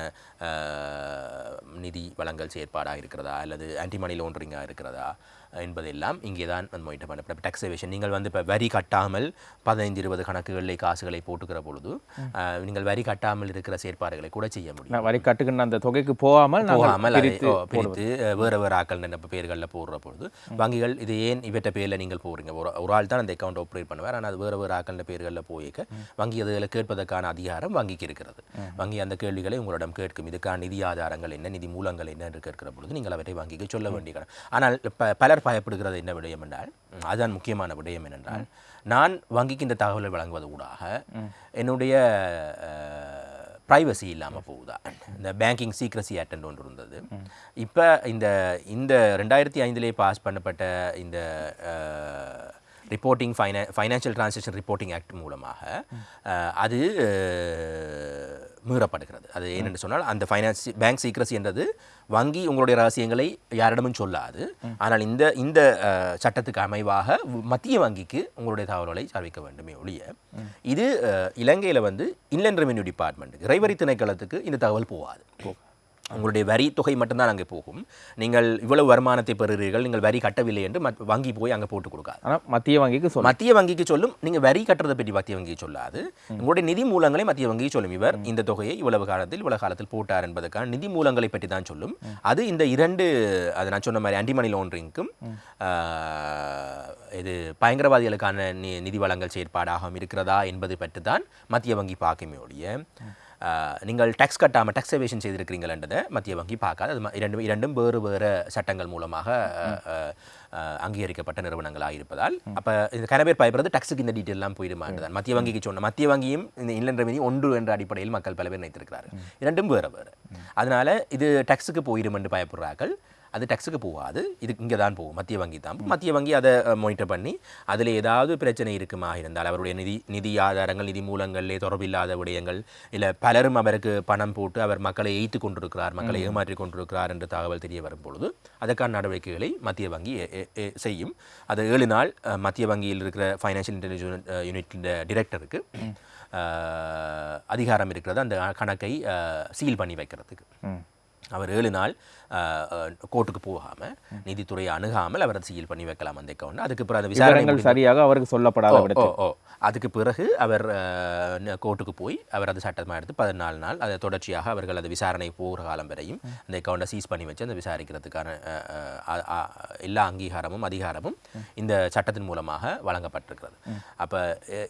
நிதி வழங்கல் செயற்பாடாக இருக்கிறதா? அல்லது ஆன்டி மணி இருக்கிறதா? என்பதெல்லாம் இங்கே தான் மொயிட்ட பண்ணப்படும் டேக்ஸேவேஷன் நீங்கள் வந்து இப்போ வரி கட்டாமல் பதினைந்து இருபது கணக்குகளில் காசுகளை போட்டுக்கிற பொழுது நீங்கள் வரி கட்டாமல் இருக்கிற செயற்பாடுகளை கூட செய்ய முடியும். வரி கட்டுக்கின்ற அந்த தொகைக்கு போகாமல் போகாமல் அதை பிரித்து வேறு வேறு ஆக்கள் நினைப்பு பேர்களில் போடுற பொழுது வங்கிகள் இது ஏன் இவற்ற பேரில் நீங்கள் போடுறீங்க? ஒரு ஒரு ஆள் தான் அந்த அக்கௌண்ட் ஆப்ரேட் பண்ணுவார் ஆனால் அது வேறு வேறு ஆக்கள் பேர்களில் போயிக்க வங்கி அதுகளை கேட்பதற்கான அதிகாரம் வங்கிக்கு இருக்கிறது. வங்கி அந்த கேள்விகளை உங்களிடம் கேட்கும். இதுக்கான நிதி ஆதாரங்கள் என்ன நிதி மூலங்கள் என்ன கேட்கிற பொழுது நீங்கள் அவற்றை வங்கிக்கு சொல்ல வேண்டிய ஆனால் ப பலர் பயப்படுகிறது என்ன விடயம் என்றால் அதுதான் முக்கியமான விடயம் என்னென்றால் நான் வங்கிக்கு இந்த தகவலை வழங்குவது ஊடாக என்னுடைய ப்ரைவசி இல்லாமல் போகுதா? இந்த பேங்கிங் சீக்ரஸி ஆக்ட் ஒன்று இருந்தது. இப்போ இந்த இந்த ரெண்டாயிரத்தி ஐந்திலே பாஸ் பண்ணப்பட்ட இந்த reporting fina financial transaction reporting act மூலமாக அது மீறப்படுகிறது. அது என்னென்னு சொன்னால் அந்த ஃபைனான்ஸ் பேங்க் சீக்ரசி என்றது வங்கி உங்களுடைய ரகசியங்களை யாரிடமும் சொல்லாது. ஆனால் இந்த இந்த சட்டத்துக்கு அமைவாக மத்திய வங்கிக்கு உங்களுடைய தகவல்களை அறிவிக்க வேண்டுமே ஒழிய இது இலங்கையில வந்து இன்லேண்ட் ரெவென்யூ டிபார்ட்மெண்ட்டுக்கு இறைவரி திணைக்களத்துக்கு இந்த தகவல் போகாது. உங்களுடைய வரி தொகை மட்டும்தான் அங்கே போகும். நீங்கள் இவ்வளவு வருமானத்தை பெறுகிறீர்கள் நீங்கள் வரி கட்டவில்லை என்று வங்கி போய் அங்கே போட்டு கொடுக்காது. ஆனால் மத்திய வங்கிக்கு சொல்ல மத்திய வங்கிக்கு சொல்லும் நீங்க வரி கட்டுறதை பற்றி மத்திய வங்கிக்கு சொல்லாது. உங்களுடைய நிதி மூலங்களை மத்திய வங்கிக்கு சொல்லும். இவர் இந்த தொகையை இவ்வளவு காலத்தில் இவ்வளவு காலத்தில் போட்டார் என்பதற்கான நிதி மூலங்களை பற்றி தான் சொல்லும். அது இந்த இரண்டு அது நான் சொன்ன மாதிரி ஆன்டிமணி லாண்டரிங்க்கும் இது பயங்கரவாதிகளுக்கான நி நிதி வழங்கல் செயற்பாடாகவும் இருக்கிறதா என்பது பற்றி தான் மத்திய வங்கி பார்க்குமே ஒழிய நீங்கள் டேக்ஸ் கட்டாமல் டேக்ஸ் எவேஷன் செய்திருக்கிறீங்களன்றதை மத்திய வங்கி பார்க்காது. அது இரண்டும் இரண்டும் வேறு வேறு சட்டங்கள் மூலமாக அங்கீகரிக்கப்பட்ட நிறுவனங்களாக இருப்பதால் அப்போ இந்த கன பேர் பயப்படுறது டேக்ஸுக்கு இந்த டீட்டெயிலாம் போயிடுமான்றதான் மத்திய வங்கிக்கு சொன்ன மத்திய வங்கியும் இந்த இன்லண்ட் ரெவென்யூ ஒன்று என்ற அடிப்படையில் மக்கள் பல பேர் நினைத்திருக்கிறார்கள். இரண்டும் வேறு வேறு. அதனால இது டேக்ஸுக்கு போயிடும் என்று பயப்படுறார்கள். அது டேக்ஸுக்கு போகாது. இது இங்கே தான் போகும். மத்திய வங்கி தான் மத்திய வங்கி அதை மானிட்டர் பண்ணி அதில் ஏதாவது பிரச்சனை இருக்குமா இருந்தால் அவருடைய நிதி நிதி ஆதாரங்கள் நிதி மூலங்களிலே தொடர்பில்லாத விடயங்கள் இல்லை பலரும் அவருக்கு பணம் போட்டு அவர் மக்களை எய்த்து கொண்டிருக்கிறார் மக்களை ஏமாற்றி கொண்டிருக்கிறார் என்று தகவல் தெரிய வரும் பொழுது அதற்கான நடவடிக்கைகளை மத்திய வங்கி செய்யும். அது ஏழு நாள் மத்திய வங்கியில் இருக்கிற ஃபைனான்ஷியல் இன்டெலிஜென்ஸ் யூனிட்டின் டிரெக்டருக்கு அதிகாரம் இருக்கிறது. அந்த கணக்கை சீல் பண்ணி வைக்கிறதுக்கு. அவர் ஏழு நாள் கோர்ட்டுக்கு போகாமல் நீதித்துறையை அணுகாமல் அவர் சீல் பண்ணி வைக்கலாம் அந்த அக்கௌண்ட் அதுக்கு பிறகு அந்த விசாரணை விவரங்கள் சரியாக அவருக்கு சொல்லப்படாத ஓ. அதுக்கு பிறகு அவர் கோர்ட்டுக்கு போய் அவர் அது சட்டமாக எடுத்து பதினாலு நாள் அதை தொடர்ச்சியாக அவர்கள் அது விசாரணை போகிற காலம் வரையும் அந்த அக்கௌண்ட்டை சீஸ் பண்ணி வச்சு அந்த விசாரிக்கிறதுக்கான எல்லா அங்கீகாரமும் அதிகாரமும் இந்த சட்டத்தின் மூலமாக வழங்கப்பட்டிருக்கிறது. அப்போ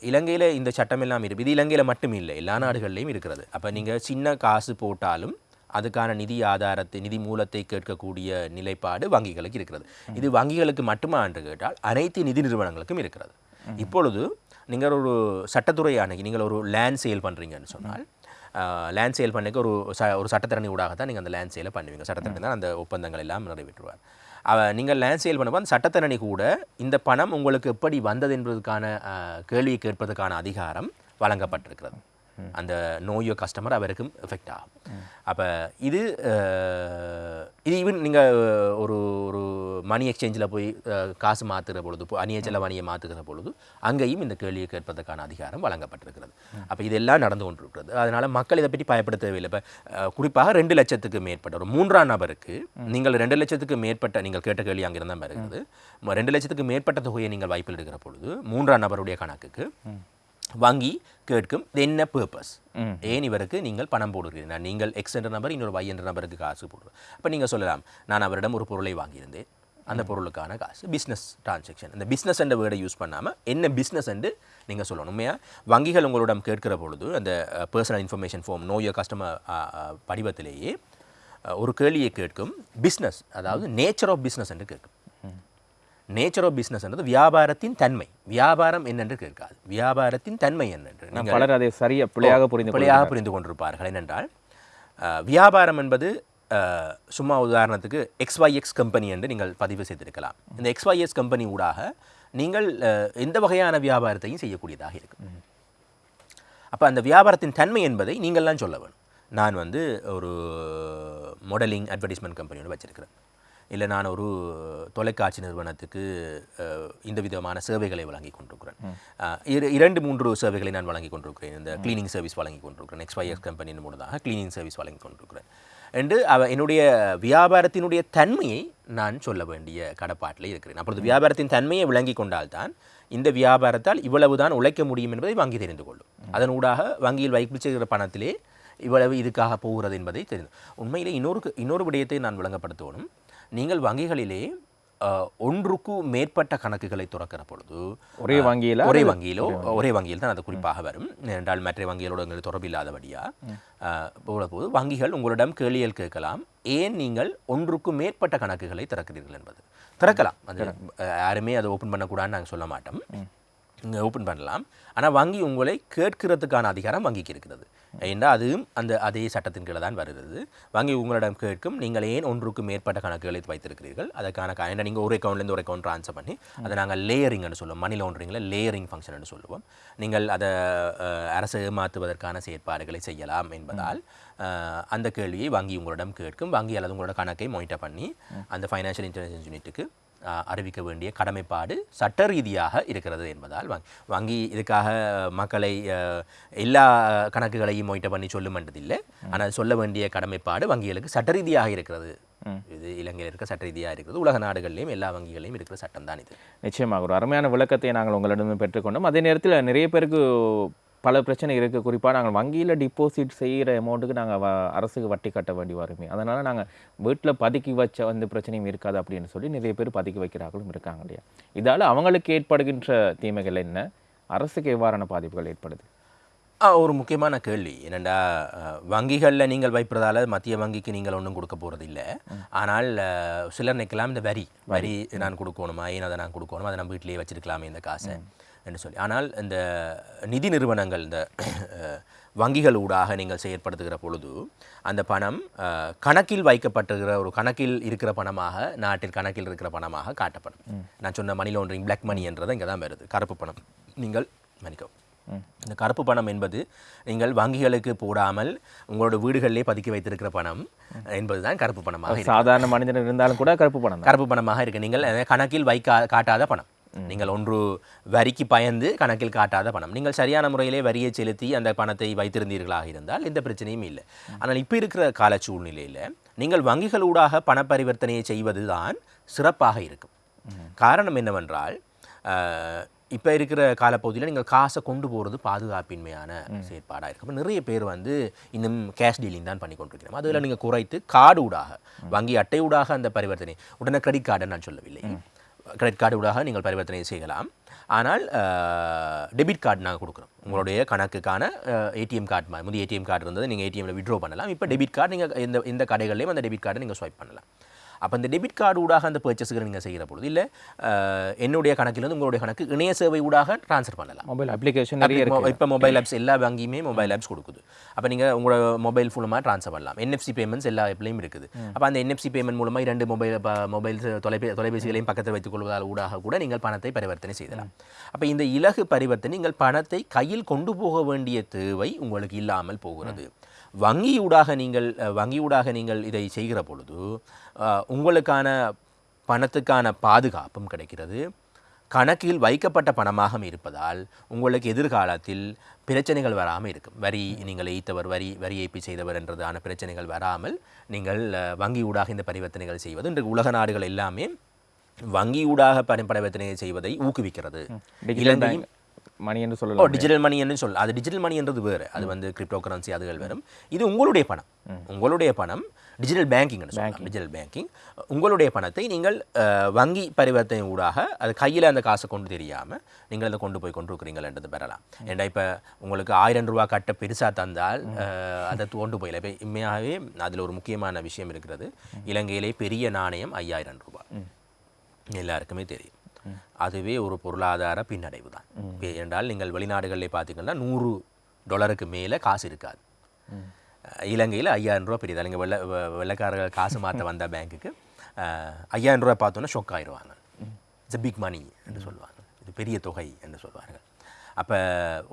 இலங்கையில் இந்த சட்டம் எல்லாம் இருக்கு இது இலங்கையில் மட்டும் இல்லை எல்லா நாடுகள்லையும் இருக்கிறது. அப்போ நீங்கள் சின்ன காசு போட்டாலும் அதுக்கான நிதி ஆதாரத்தை நிதி மூலத்தை கேட்கக்கூடிய நிலைப்பாடு வங்கிகளுக்கு இருக்கிறது. இது வங்கிகளுக்கு மட்டுமா என்று கேட்டால் அனைத்து நிதி நிறுவனங்களுக்கும் இருக்கிறது. இப்பொழுது நீங்கள் ஒரு சட்டத்துறை அணுகி நீங்கள் ஒரு லேண்ட் சேல் பண்ணுறீங்கன்னு சொன்னால் லேண்ட் சேல் பண்ணிக்க ஒரு ச ஒரு சட்டத்தரணி ஊடாக தான் நீங்கள் அந்த லேண்ட் சேலை பண்ணுவீங்க. சட்டத்தரணி தான் அந்த ஒப்பந்தங்கள் எல்லாம் நிறைவேற்றுவார். அவ நீங்கள் லேண்ட் சேல் பண்ணும்போது அந்த சட்டத்தரணி கூட இந்த பணம் உங்களுக்கு எப்படி வந்தது என்பதற்கான கேள்வியை கேட்பதற்கான அதிகாரம் வழங்கப்பட்டிருக்கிறது. அந்த நோயோ கஸ்டமர் அவருக்கும் எஃபெக்ட் ஆகும். அப்போ இது இது ஈவன் நீங்கள் ஒரு ஒரு மணி எக்ஸ்சேஞ்சில் போய் காசு மாற்றுகிற பொழுது இப்போ அந்நிய செலவணியை மாற்றுகிற பொழுது அங்கேயும் இந்த கேள்வியை கேட்பதற்கான அதிகாரம் வழங்கப்பட்டிருக்கிறது. அப்போ இதெல்லாம் நடந்து கொண்டிருக்கிறது. அதனால் மக்கள் இதை பற்றி பயப்பட தேவையில்லை. இப்போ குறிப்பாக ரெண்டு லட்சத்துக்கு மேற்பட்ட ஒரு மூன்றாம் நபருக்கு நீங்கள் ரெண்டு லட்சத்துக்கு மேற்பட்ட நீங்கள் கேட்ட கேள்வி அங்கே இருந்தால் இருக்குது ரெண்டு லட்சத்துக்கு மேற்பட்ட தொகையை நீங்கள் வாய்ப்பில் எடுக்கிற பொழுது மூன்றாம் நபருடைய கணக்குக்கு வங்கி கேட்கும் இது என்ன பர்பஸ் ஏன் இவருக்கு நீங்கள் பணம் போடுகிறீர்கள்? நீங்கள் எக்ஸ் என்ற நபர் இன்னொரு Y என்ற நபருக்கு காசு போடுறோம். அப்போ நீங்கள் சொல்லலாம் நான் அவரிடம் ஒரு பொருளை வாங்கியிருந்தேன். அந்த பொருளுக்கான காசு பிஸ்னஸ் டிரான்சாக்ஷன் இந்த பிஸ்னஸ் என்ற வேர்டை யூஸ் பண்ணாமல் என்ன பிஸ்னஸ் என்று நீங்கள் சொல்லணும். உண்மையாக வங்கிகள் உங்களிடம் கேட்கிற பொழுது அந்த personal information form know your customer படிவத்திலேயே ஒரு கேள்வியை கேட்கும் பிஸ்னஸ் அதாவது நேச்சர் ஆஃப் பிஸ்னஸ் என்று கேட்கும். நேச்சர் ஆஃப் பிஸ்னஸ் என்றது வியாபாரத்தின் தன்மை. வியாபாரம் என்னென்று கேட்காது. வியாபாரத்தின் தன்மை என்னென்று. பலர் அதை சரியா பிழையாக புரிந்து பிழையாக புரிந்து கொண்டிருப்பார்கள் என்னென்றால் வியாபாரம் என்பது சும்மா உதாரணத்துக்கு எக்ஸ்ஒய்எக்ஸ் கம்பெனி என்று நீங்கள் பதிவு செய்திருக்கலாம். இந்த எக்ஸ்ஒய்எஸ் கம்பெனி ஊடாக நீங்கள் எந்த வகையான வியாபாரத்தையும் செய்யக்கூடியதாக இருக்கும். அப்போ அந்த வியாபாரத்தின் தன்மை என்பதை நீங்கள்லாம் சொல்ல வேணும். நான் வந்து ஒரு மாடலிங் அட்வர்டைஸ்மெண்ட் கம்பெனியோட வச்சிருக்கிறேன். இல்லை நான் ஒரு தொலைக்காட்சி நிறுவனத்துக்கு இந்த விதமான சேவைகளை வழங்கி கொண்டிருக்கிறேன். இரண்டு மூன்று சேவைகளை நான் வழங்கி கொண்டிருக்கிறேன். இந்த க்ளீனிங் சர்வீஸ் வழங்கி கொண்டிருக்கிறேன். எக்ஸ்ஒய்எஸ் கம்பெனியின் மூலமாக க்ளீனிங் சர்வீஸ் வழங்கி கொண்டிருக்கிறேன். என்று அவ என்னுடைய வியாபாரத்தினுடைய தன்மையை நான் சொல்ல வேண்டிய கடப்பாட்டில் இருக்கிறேன். அப்பொழுது வியாபாரத்தின் தன்மையை விளங்கி கொண்டால்தான் இந்த வியாபாரத்தால் இவ்வளவுதான் உழைக்க முடியும் என்பதை வங்கி தெரிந்து கொள்ளும். அதன் ஊடாக வங்கியில் வைப்பு செய்கிற பணத்திலே இவ்வளவு இதுக்காக போகிறது என்பதை தெரிந்து. உண்மையிலே இன்னொரு இன்னொரு விடயத்தை நான் விளங்கப்படுத்தணும் நீங்கள் வங்கிகளிலே ஒன்றுக்கு மேற்பட்ட கணக்குகளை துறக்கிற பொழுது ஒரே வங்கியில ஒரே வங்கியிலோ ஒரே வங்கியில் தான் அது குறிப்பாக வரும். என்றால் மற்ற வங்கிகளோடு எங்களுக்கு தொடர்பு இல்லாதபடியா போல போது வங்கிகள் உங்களிடம் கேள்விகள் கேட்கலாம். ஏன் நீங்கள் ஒன்றுக்கு மேற்பட்ட கணக்குகளை திறக்கிறீர்கள் என்பது? திறக்கலாம். அது யாருமே அதை ஓப்பன் பண்ணக்கூடாதுன்னு நாங்கள் சொல்ல மாட்டோம். நீங்கள் ஓப்பன் பண்ணலாம். ஆனால் வங்கி உங்களை கேட்கிறதுக்கான அதிகாரம் வங்கிக்கு இருக்கிறது. ஏன்னா அதுவும் அந்த அதே சட்டத்தின் கீழே தான் வருகிறது. வங்கி உங்களிடம் கேட்கும் நீங்கள் ஏன் ஒன்றுக்கு மேற்பட்ட கணக்குகளை வைத்திருக்கிறீர்கள்? அதற்கான கா- ஏன்னா நீங்கள் ஒரு அக்கௌண்ட்லேருந்து ஒரு அக்கௌண்ட் ட்ரான்ஸ்ஃபர் பண்ணி அதை நாங்கள் லேயரிங்னு சொல்லுவோம். மணி லாண்டரிங்கில் லேயரிங் ஃபங்க்ஷன் சொல்லுவோம். நீங்கள் அதை அரசு ஏமாற்றுவதற்கான செயற்பாடுகளை செய்யலாம் என்பதால் அந்த கேள்வியை வங்கி உங்களிடம் கேட்கும் வங்கி அல்லது உங்களோட கணக்கை மொனிட்டர் பண்ணி அந்த ஃபைனான்ஷியல் இன்டெலிஜென்ஸ் யூனிட்டுக்கு அறிவிக்க வேண்டிய கடமைப்பாடு சட்ட ரீதியாக இருக்கிறது என்பதால் வங்கி வங்கி இதுக்காக மக்களை எல்லா கணக்குகளையும் மொயிட்ட பண்ணி சொல்லும் என்றதில்லை ஆனால் சொல்ல வேண்டிய கடமைப்பாடு வங்கிகளுக்கு சட்ட ரீதியாக இருக்கிறது. இது இலங்கையில் இருக்க சட்ட ரீதியாக இருக்கிறது. உலக நாடுகளிலும் எல்லா வங்கிகளையும் இருக்கிற சட்டம் தான் இது. நிச்சயமாக. ஒரு அருமையான விளக்கத்தை நாங்கள் உங்களிடம் பெற்றுக்கொண்டோம். அதே நேரத்தில் நிறைய பேருக்கு பல பிரச்சனை இருக்குது குறிப்பாக நாங்கள் வங்கியில் டிபாசிட் செய்கிற அமௌண்ட்டுக்கு நாங்கள் வ அரசுக்கு வட்டி கட்ட வேண்டி வருமே. அதனால் நாங்கள் வீட்டில் பதுக்கி வச்ச வந்து பிரச்சனையும் இருக்காது அப்படின்னு சொல்லி நிறைய பேர் பதுக்கி வைக்கிறார்களும் இருக்காங்க இல்லையா? இதால் அவங்களுக்கு ஏற்படுகின்ற தீமைகள் என்ன? அரசுக்கு எவ்வாறான பாதிப்புகள் ஏற்படுது? ஒரு முக்கியமான கேள்வி. என்னென்னா வங்கிகளில் நீங்கள் வைப்பதால மத்திய வங்கிக்கு நீங்கள் ஒன்றும் கொடுக்க போகிறது இல்லை ஆனால் சிலர் நிற்கலாம் இந்த வரி வரி நான் கொடுக்கணுமா ஏன் அதை நான் கொடுக்கணுமா அதை நம்ம வீட்டிலேயே வச்சிருக்கலாமே இந்த காசை என்று சொல்லி. ஆனால் இந்த நிதி நிறுவனங்கள் இந்த வங்கிகள் ஊடாக நீங்கள் செயற்படுத்துகிற பொழுது அந்த பணம் கணக்கில் வைக்கப்பட்டிருக்கிற ஒரு கணக்கில் இருக்கிற பணமாக நாட்டில் கணக்கில் இருக்கிற பணமாக காட்டப்படும். நான் சொன்ன மணி லாண்டரிங் பிளாக் மணி என்றது இங்கே தான் வருது. கருப்பு பணம். நீங்கள் மன்னிக்கவும். இந்த கருப்பு பணம் என்பது நீங்கள் வங்கிகளுக்கு போடாமல் உங்களோட வீடுகளிலே பதுக்கி வைத்திருக்கிற பணம் என்பதுதான் கருப்பு பணமாக. சாதாரண மனிதன் இருந்தாலும் கூட கருப்பு பணம் கருப்பு பணமாக இருக்கு. நீங்கள் கணக்கில் வைக்கா காட்டாத பணம். நீங்கள் ஒன்று வரிக்கு பயந்து கணக்கில் காட்டாத பணம். நீங்கள் சரியான முறையிலே வரியை செலுத்தி அந்த பணத்தை வைத்திருந்தீர்களாக இருந்தால் எந்த பிரச்சனையும் இல்லை. ஆனால் இப்போ இருக்கிற கால சூழ்நிலையில் நீங்கள் வங்கிகளூடாக பண பரிவர்த்தனையை செய்வது தான் சிறப்பாக இருக்கும். காரணம் என்னவென்றால் இப்போ இருக்கிற காலப்பகுதியில் நீங்கள் காசை கொண்டு போகிறது பாதுகாப்பின்மையான செயற்பாடாக இருக்கு அப்ப நிறைய பேர் வந்து இன்னும் கேஷ் டீலிங் தான் பண்ணி கொண்டிருக்கிறோம். அதில் நீங்கள் குறைத்து கார்டு ஊடாக வங்கி அட்டை ஊடாக அந்த பரிவர்த்தனை உடனே கிரெடிட் கார்டு நான் சொல்லவில்லை. கிரெடிட் கார்டு ஊடாக நீங்கள் பரிவர்த்தனை செய்யலாம். ஆனால் டெபிட் கார்டு நாங்கள் கொடுக்குறோம். உங்களுடைய கணக்குக்கான ஏடிஎம் கார்டு மாதிரி முந்தைய ஏடிஎம் கார்டு இருந்தது நீங்கள் ஏடிஎம்ல விட்ரோ பண்ணலாம். இப்போ டெபிட் கார்டு நீங்கள் இந்த இந்த கடைகள்லையும் அந்த டெபிட் கார்டை நீங்கள் ஸ்வைப் பண்ணலாம். அப்போ இந்த டெபிட் கார்டு ஊடாக அந்த பர்ச்சேஸுக்கு நீங்கள் செய்கிற பொழுது இல்லை என்னுடைய கணக்கிலிருந்து உங்களுடைய கணக்கு இணைய சேவை ஊடாக ட்ரான்ஸ்ஃபர் பண்ணலாம். மொபைல் அப்ளிகேஷன் நிறைய இப்போ மொபைல் ஆப்ஸ் எல்லா வங்கியுமே மொபைல் ஆப்ஸ் கொடுக்குது. அப்போ நீங்கள் உங்களோட மொபைல் ஃபுல்லமாக ட்ரான்ஸ்ஃபர் பண்ணலாம். என்எஃப்சி பேமெண்ட்ஸ் எல்லா ஆப்லையும் இருக்குது. அப்போ அந்த என்எஃப்சி பேமெண்ட் மூலமாக இரண்டு மொபைல் மொபைல் தொலைபே தொலைபேசிகளையும் பக்கத்தில் வைத்துக் கொள்வதால் ஊடாக கூட நீங்கள் பணத்தை பரிவர்த்தனை செய்யலாம். அப்போ இந்த இலகு பரிவர்த்தனை நீங்கள் பணத்தை கையில் கொண்டு போக வேண்டிய தேவை உங்களுக்கு இல்லாமல் போகிறது. வங்கியூடாக நீங்கள் வங்கியூடாக நீங்கள் இதை செய்கிற பொழுது உங்களுக்கான பணத்துக்கான பாதுகாப்பும் கிடைக்கிறது. கணக்கில் வைக்கப்பட்ட பணமாக இருப்பதால் உங்களுக்கு எதிர்காலத்தில் பிரச்சனைகள் வராமல் இருக்கும். வரி நீங்கள் ஏய்த்தவர் வரி வரி ஏய்ப்பு செய்தவர் என்றதான பிரச்சனைகள் வராமல் நீங்கள் அஹ், வங்கியூடாக இந்த பரிவர்த்தனைகள் செய்வது. இன்று உலக நாடுகள் எல்லாமே வங்கியூடாக பரி பரிவர்த்தனை செய்வதை ஊக்குவிக்கிறது. இலங்கையும் மணி என்று ஓ சொல்லலாம். டிஜிட்டல் மணி என்று சொல் அது டிஜிட்டல் மணின்றது வேறு. அது வந்து கிரிப்டோ கரன்சி அதுகள் வரும் இது உங்களுடைய பணம். உங்களுடைய பணம் டிஜிட்டல் பேங்கிங் சொல்லலாம். டிஜிட்டல் பேங்கிங் உங்களுடைய பணத்தை நீங்கள் வங்கி பரிவர்த்தனை ஊடாக அது கையில் அந்த காசை கொண்டு தெரியாமல் நீங்கள் அதை கொண்டு போய் கொண்டிருக்கிறீங்கன்றது பெறலாம். ஏன்டா இப்போ உங்களுக்கு ஆயிரம் ரூபா கட்ட பெருசாக தந்தால் அதை கொண்டு போயில இப்போ உண்மையாகவே அதில் ஒரு முக்கியமான விஷயம் இருக்கிறது. இலங்கையிலே பெரிய நாணயம் ஐயாயிரம் ரூபாய். எல்லாருக்குமே தெரியும். அதுவே ஒரு பொருளாதார பின்னடைவு தான். என்றால் நீங்கள் வெளிநாடுகளில் பார்த்தீங்கன்னா நூறு டாலருக்கு மேலே காசு இருக்காது. இலங்கையில் ஐயாயிரம் ரூபா பெரியதா. நீங்கள் வெள்ளை வெள்ளைக்காரர்கள் காசு மாற்ற வந்த பேங்க்குக்கு ஐயாயிரம் ரூபா பார்த்தோன்னா ஷொக் ஆயிடுவாங்க இட்ஸ் பிக் மணி என்று சொல்லுவாங்க இது பெரிய தொகை என்று சொல்வார்கள். அப்போ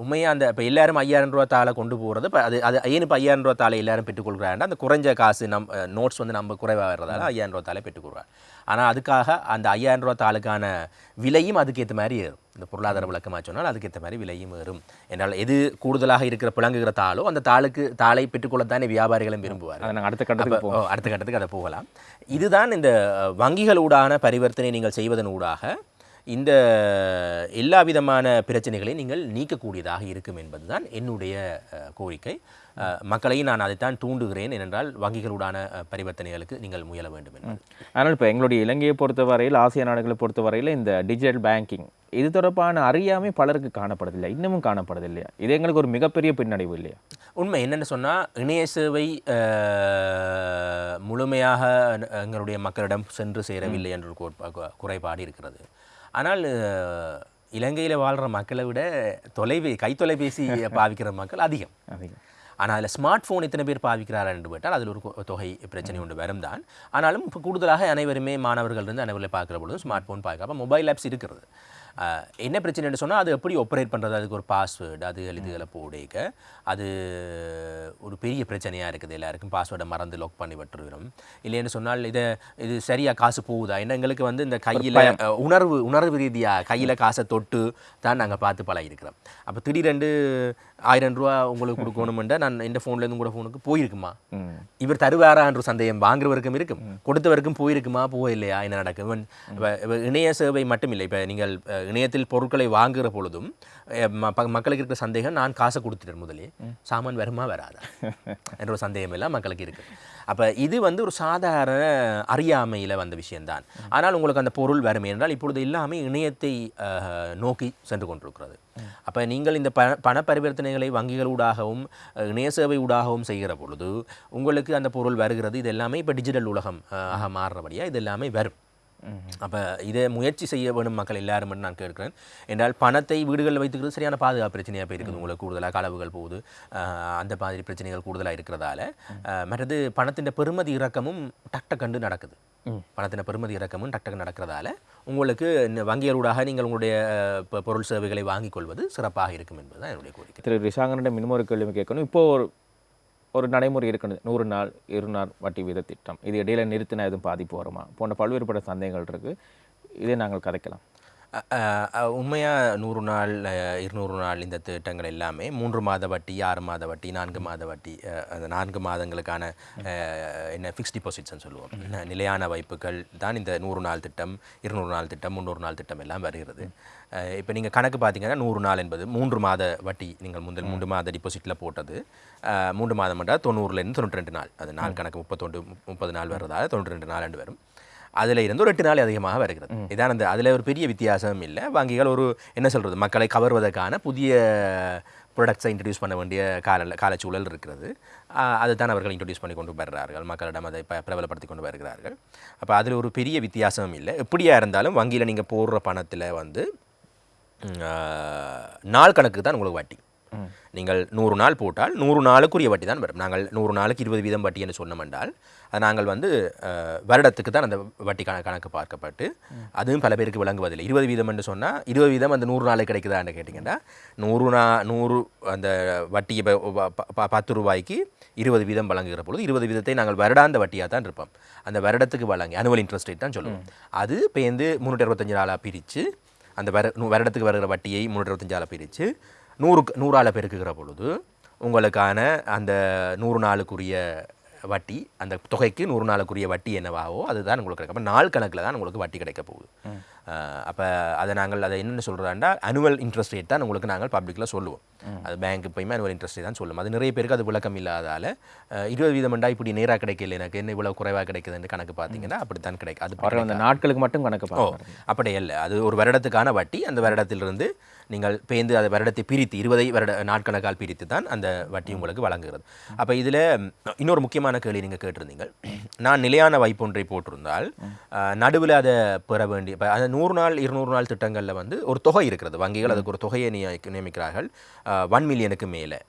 உண்மையாக அந்த இப்போ எல்லாரும் ஐயாயிரம் ரூபா தாளை கொண்டு போகிறது இப்போ அது அது ஏன் இப்போ ஐயாயிரம் ரூபா தாளை எல்லாரும் பெற்றுக்கொள்கிறாங்க அந்த குறைஞ்ச காசு நம் நோட்ஸ் வந்து நம்ம குறைவாக வர்றதால ஐயாயிரம் ரூபா தாளை பெற்றுக்கொள்கிறாங்க. ஆனால் அதுக்காக அந்த ஐயாயிரம் ரூபா தாளுக்கான விலையும் அதுக்கேற்ற மாதிரி ஏறும். இந்த பொருளாதார விளக்கமாக சொன்னால் அதுக்கேற்ற மாதிரி விலையும் ஏறும். என்றால் எது கூடுதலாக இருக்கிற பிளங்குகிற தாளோ அந்த தாளுக்கு தாளை பெற்றுக்கொள்ளத்தானே வியாபாரிகளும் விரும்புவார்கள். அதை நாங்கள் அடுத்த கட்டத்துக்கு அடுத்த கட்டத்துக்கு அதை போகலாம். இதுதான் இந்த வங்கிகளூடான பரிவர்த்தனை நீங்கள் செய்வதன் ஊடாக இந்த எல்லா விதமான பிரச்சனைகளையும் நீங்கள் நீக்கக்கூடியதாக இருக்கும் என்பதுதான் என்னுடைய கோரிக்கை. மக்களையும் நான் அதைத்தான் தூண்டுகிறேன் ஏனென்றால் வங்கிகளூடான பரிவர்த்தனைகளுக்கு நீங்கள் முயல வேண்டும் ஆனால் இப்போ எங்களுடைய இலங்கையை பொறுத்தவரையில் ஆசிய நாடுகளை பொறுத்தவரையில் இந்த டிஜிட்டல் பேங்கிங் இது தொடர்பான அறியாமை பலருக்கு காணப்படுதில்லை இன்னமும் காணப்படுதில்லையா இது எங்களுக்கு ஒரு மிகப்பெரிய பின்னடைவு இல்லையா? உண்மை என்னென்னு சொன்னால் இணைய சேவை முழுமையாக எங்களுடைய மக்களிடம் சென்று சேரவில்லை என்ற குறைபாடு இருக்கிறது. ஆனால் இலங்கையில் வாழ்கிற மக்களை விட தொலைபே கைத்தொலைபேசி [laughs] பாவிக்கிற மக்கள் அதிகம். அதிகம். ஆனால் அதில் ஸ்மார்ட் ஃபோன் எத்தனை பேர் பாவிக்கிறார்கள் என்று கேட்டால் அதில் ஒரு தொகை பிரச்சனை உண்டு வரும் தான். ஆனாலும் இப்போ கூடுதலாக அனைவருமே மாணவர்கள் இருந்து அனைவரை பார்க்குற பொழுது ஸ்மார்ட் ஃபோன் பார்க்க அப்போ மொபைல் ஆப்ஸ் இருக்கிறது என்ன பிரச்சனைன்னு சொன்னால் அது எப்படி ஆப்ரேட் பண்ணுறது அதுக்கு ஒரு பாஸ்வேர்டு அது இதுகளை போடைக்க அது ஒரு பெரிய பிரச்சனையாக இருக்குது. எல்லாருக்கும் பாஸ்வேர்டை மறந்து லாக் பண்ணி விட்டுருவோம் இல்லைன்னு சொன்னால் இதை இது சரியாக காசு போகுதா? ஏன்னா எங்களுக்கு வந்து இந்த கையில் உணர்வு உணர்வு ரீதியாக கையில் காசை தொட்டு தான் நாங்கள் பார்த்து பழகிருக்கிறோம் அப்போ திடீரெண்டு ஆயிரம் ரூபா உங்களுக்கு கொடுக்கணுமெண்டா நான் இந்த ஃபோன்லேருந்து கூட ஃபோனுக்கு போயிருக்குமா? இவர் தருவாரான்ற சந்தேகம். வாங்குறவருக்கும் இருக்கும். கொடுத்தவருக்கும் போயிருக்குமா? போகலையா? என்ன நடக்கும்? இணைய சேவை மட்டும் இல்லை இப்போ நீங்கள் இணையத்தில் பொருட்களை வாங்குகிற பொழுதும் மக்களுக்கு இருக்கிற சந்தேகம் நான் காசை கொடுத்துட்டேன் முதலே. சாமான் வருமா வராதா? [laughs] என்ற ஒரு சந்தேகம் எல்லாம் மக்களுக்கு இருக்கு. அப்போ இது வந்து ஒரு சாதாரண அறியாமையில் வந்த விஷயம்தான். ஆனால் உங்களுக்கு அந்த பொருள் வரும் என்றால் இப்பொழுது எல்லாமே இணையத்தை நோக்கி சென்று கொண்டிருக்கிறது. அப்போ நீங்கள் இந்த ப பண பரிவர்த்தனைகளை வங்கிகளூடாகவும் அஹ், இணைய சேவை ஊடாகவும் செய்கிற பொழுது உங்களுக்கு அந்த பொருள் வருகிறது. இது எல்லாமே இப்போ டிஜிட்டல் உலகம் ஆக மாறுறபடியாக இது எல்லாமே வரும். அப்போ இதை முயற்சி செய்ய வேணும் மக்கள் எல்லாரும் நான் கேட்கிறேன். என்றால் பணத்தை வீடுகளில் வைத்துக்கிறது சரியான பாதுகாப்பு பிரச்சனையாக போய் இருக்குது உங்களுக்கு கூடுதலாக களவுகள் போகுது. அந்த மாதிரி பிரச்சனைகள் கூடுதலாக இருக்கிறதால. மற்றது பணத்தின் பெருமதி இறக்கமும் டக் கண்டு நடக்குது. பணத்தின் பெருமதி இறக்கமும் டக் டக்கு நடக்கிறதால உங்களுக்கு வங்கிகளூடாக நீங்கள் உங்களுடைய பொருள் சேவைகளை வாங்கிக் கொள்வது சிறப்பாக இருக்கும் என்பதுதான் என்னுடைய கோரிக்கை. திரு ரிஷாங்கனிடம் இன்னும் ஒரு கேள்வி கேட்கணும். இப்போ ஒரு ஒரு நடைமுறை இருக்குது நூறு நாள் இரு நாள் வட்டி வீத திட்டம். இது இடையில நிறுத்தினா எதுவும் பாதிப்பு வருமா? போன்ற பல்வேறுபட்ட சந்தேகங்கள் இருக்கு. இதை நாங்கள் கதைக்கலாம். உண்மையாக நூறு நாள் இருநூறு நாள் இந்த திட்டங்கள் எல்லாமே மூன்று மாத வட்டி ஆறு மாத வட்டி நான்கு மாத வட்டி அந்த நான்கு மாதங்களுக்கான என்ன ஃபிக்ஸ் டிபாசிட்ஸ்னு சொல்லுவோம். நிலையான வைப்புகள் தான் இந்த நூறு நாள் திட்டம் இருநூறு நாள் திட்டம் முந்நூறு நாள் திட்டம் எல்லாம் வருகிறது. இப்போ நீங்கள் கணக்கு பார்த்தீங்கன்னா நூறு நாள் என்பது மூன்று மாத வட்டி நீங்கள் முதல் மூன்று மாத டிபாசிட்டில் போட்டது. மூன்று மாதம் என்றால் தொண்ணூறுலேருந்து தொண்ணூற்றி ரெண்டு நாள். அது நாள் கணக்கு முப்பத்தொண்டு முப்பது நாள் வர்றதால தொண்ணூற்றி ரெண்டு நாள் வரும். அதில் இருந்து ஒரு எட்டு நாள் அதிகமாக வருகிறது. இதான் அந்த அதில் ஒரு பெரிய வித்தியாசம் இல்லை. வங்கிகள் ஒரு என்ன சொல்கிறது மக்களை கவர்வதற்கான புதிய ப்ராடக்ட்ஸை இன்ட்ரடியூஸ் பண்ண வேண்டிய கால காலச்சூழல் இருக்கிறது. அதுதான் அவர்கள் இன்ட்ரடியூஸ் பண்ணி கொண்டு வருகிறார்கள் மக்களிடம் அதை ப பிரபலப்படுத்தி கொண்டு வருகிறார்கள். அப்போ அதில் ஒரு பெரிய வித்தியாசம் இல்லை. எப்படியா இருந்தாலும் வங்கியில் நீங்கள் போடுற பணத்தில் வந்து நாள் கணக்கு தான் உங்களுக்கு வட்டி. நீங்கள் நூறு நாள் போட்டால் நூறு நாளுக்குரிய வட்டி தான் வரும். நாங்கள் நூறு நாளுக்கு இருபது வீதம் வட்டி என்று சொன்னோம் என்றால் அது நாங்கள் வந்து வருடத்துக்கு தான் அந்த வட்டி கண கணக்கு பார்க்கப்பட்டு அதுவும் பல பேருக்கு விளங்குவதில்லை. இருபது வீதம் என்று சொன்னால் இருபது வீதம் அந்த நூறு நாளைக்கு கிடைக்குதான்னு கேட்டிங்கன்னா நூறு நா நூறு அந்த வட்டி இப்ப பத்து ரூபாய்க்கு இருபது வீதம் வழங்குகிற பொழுது இருபது வீதத்தை நாங்கள் வருடாந்த வட்டியாக தான் இருப்போம். அந்த வருடத்துக்கு வழங்கி அனுவல் இன்ட்ரெஸ்ட் ரேட் தான் சொல்லுவோம். அது பேருந்து முந்நூற்றி அறுபத்தஞ்சு நாளாக பிரித்து அந்த வர வருடத்துக்கு வருகிற வட்டியை முன்னூற்றி அறுபத்தஞ்சால பிரித்து நூறுக்கு நூறால் பெருக்குகிற பொழுது உங்களுக்கான அந்த நூறு நாளுக்குரிய வட்டி அந்த தொகைக்கு நூறு நாளுக்குரிய வட்டி என்னவாகவோ அதுதான் உங்களுக்கு கிடைக்கும். அப்போ நாள் கணக்கில் தான் உங்களுக்கு வட்டி கிடைக்க போகுது. அப்போ அதை நாங்கள் அதை என்னென்னு சொல்கிறோம்னா அனுவல் இன்ட்ரெஸ்ட் ரேட் தான் உங்களுக்கு நாங்கள் பப்ளிக்கில் சொல்லுவோம். அது பேங்க் எப்பயுமே அனுவல் இன்ட்ரெஸ்ட் ரேட் தான் சொல்லுவோம் அது நிறைய பேருக்கு அது விளக்கம் இல்லாதால இருபது வீதம்ண்டா இப்படி நேராக கிடைக்கல எனக்கு என்ன இவ்வளோ குறைவாக கிடைக்குதுன்னு கணக்கு பார்த்தீங்கன்னா அப்படி தான் கிடைக்கும். அது அந்த நாட்களுக்கு மட்டும் கணக்கு ஓ அப்படி இல்லை. அது ஒரு வருடத்துக்கான வட்டி அந்த வருடத்திலிருந்து நீங்கள் பேந்து அதை வருடத்தை பிரித்து இருபதை வருட நாட்கணக்கால் பிரித்து தான் அந்த வட்டி உங்களுக்கு வழங்குகிறது. அப்போ இதில் இன்னொரு முக்கியமான கேள்வி நீங்கள் கேட்டிருந்தீங்க. நான் நிலையான வைப்பு ஒன்றை போட்டிருந்தால் நடுவில் அதை பெற வேண்டிய இப்போ அந்த நூறு நாள் இருநூறு நாள் திட்டங்களில் வந்து ஒரு தொகை இருக்கிறது. வங்கிகள் அதுக்கு ஒரு தொகையை நியமிக்க- நியமிக்கிறார்கள். ஒன் மில்லியனுக்கு மேலே.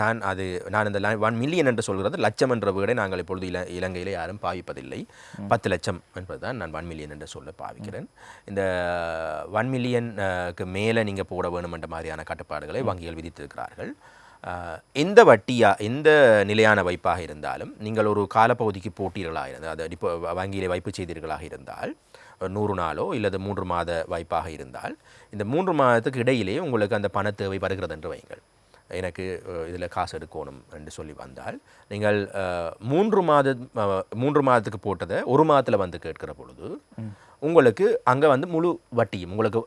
தான் அது நான் இந்த ஒன் மில்லியன் என்று சொல்கிறது லட்சம் என்ற வீடை நாங்கள் இப்பொழுது இல இலங்கையில் யாரும் பாவிப்பதில்லை. பத்து லட்சம் என்பதுதான் நான் ஒன் மில்லியன் என்று சொல்ல பாவிக்கிறேன். இந்த ஒன் மில்லியனுக்கு மேலே நீங்கள் போட வேணும் என்ற மாதிரியான கட்டுப்பாடுகளை வங்கிகள் விதித்திருக்கிறார்கள். எந்த வட்டியா எந்த நிலையான வைப்பாக இருந்தாலும் நீங்கள் ஒரு காலப்பகுதிக்கு போட்டீர்களாக இருந்தால் அதை இப்போ வங்கியிலே வைப்பு செய்தீர்களாக இருந்தால் நூறு நாளோ இல்லது மூன்று மாத வாய்ப்பாக இருந்தால் இந்த மூன்று மாதத்துக்கு இடையிலே உங்களுக்கு அந்த பண தேவை வருகிறது என்று வையுங்கள். எனக்கு இதில் காசு எடுக்கணும் என்று சொல்லி வந்தால் நீங்கள் மூன்று மாத மூன்று மாதத்துக்கு போட்டதை ஒரு மாதத்தில் வந்து கேட்கிற பொழுது உங்களுக்கு அங்கே வந்து முழு வட்டியும் உங்களுக்கு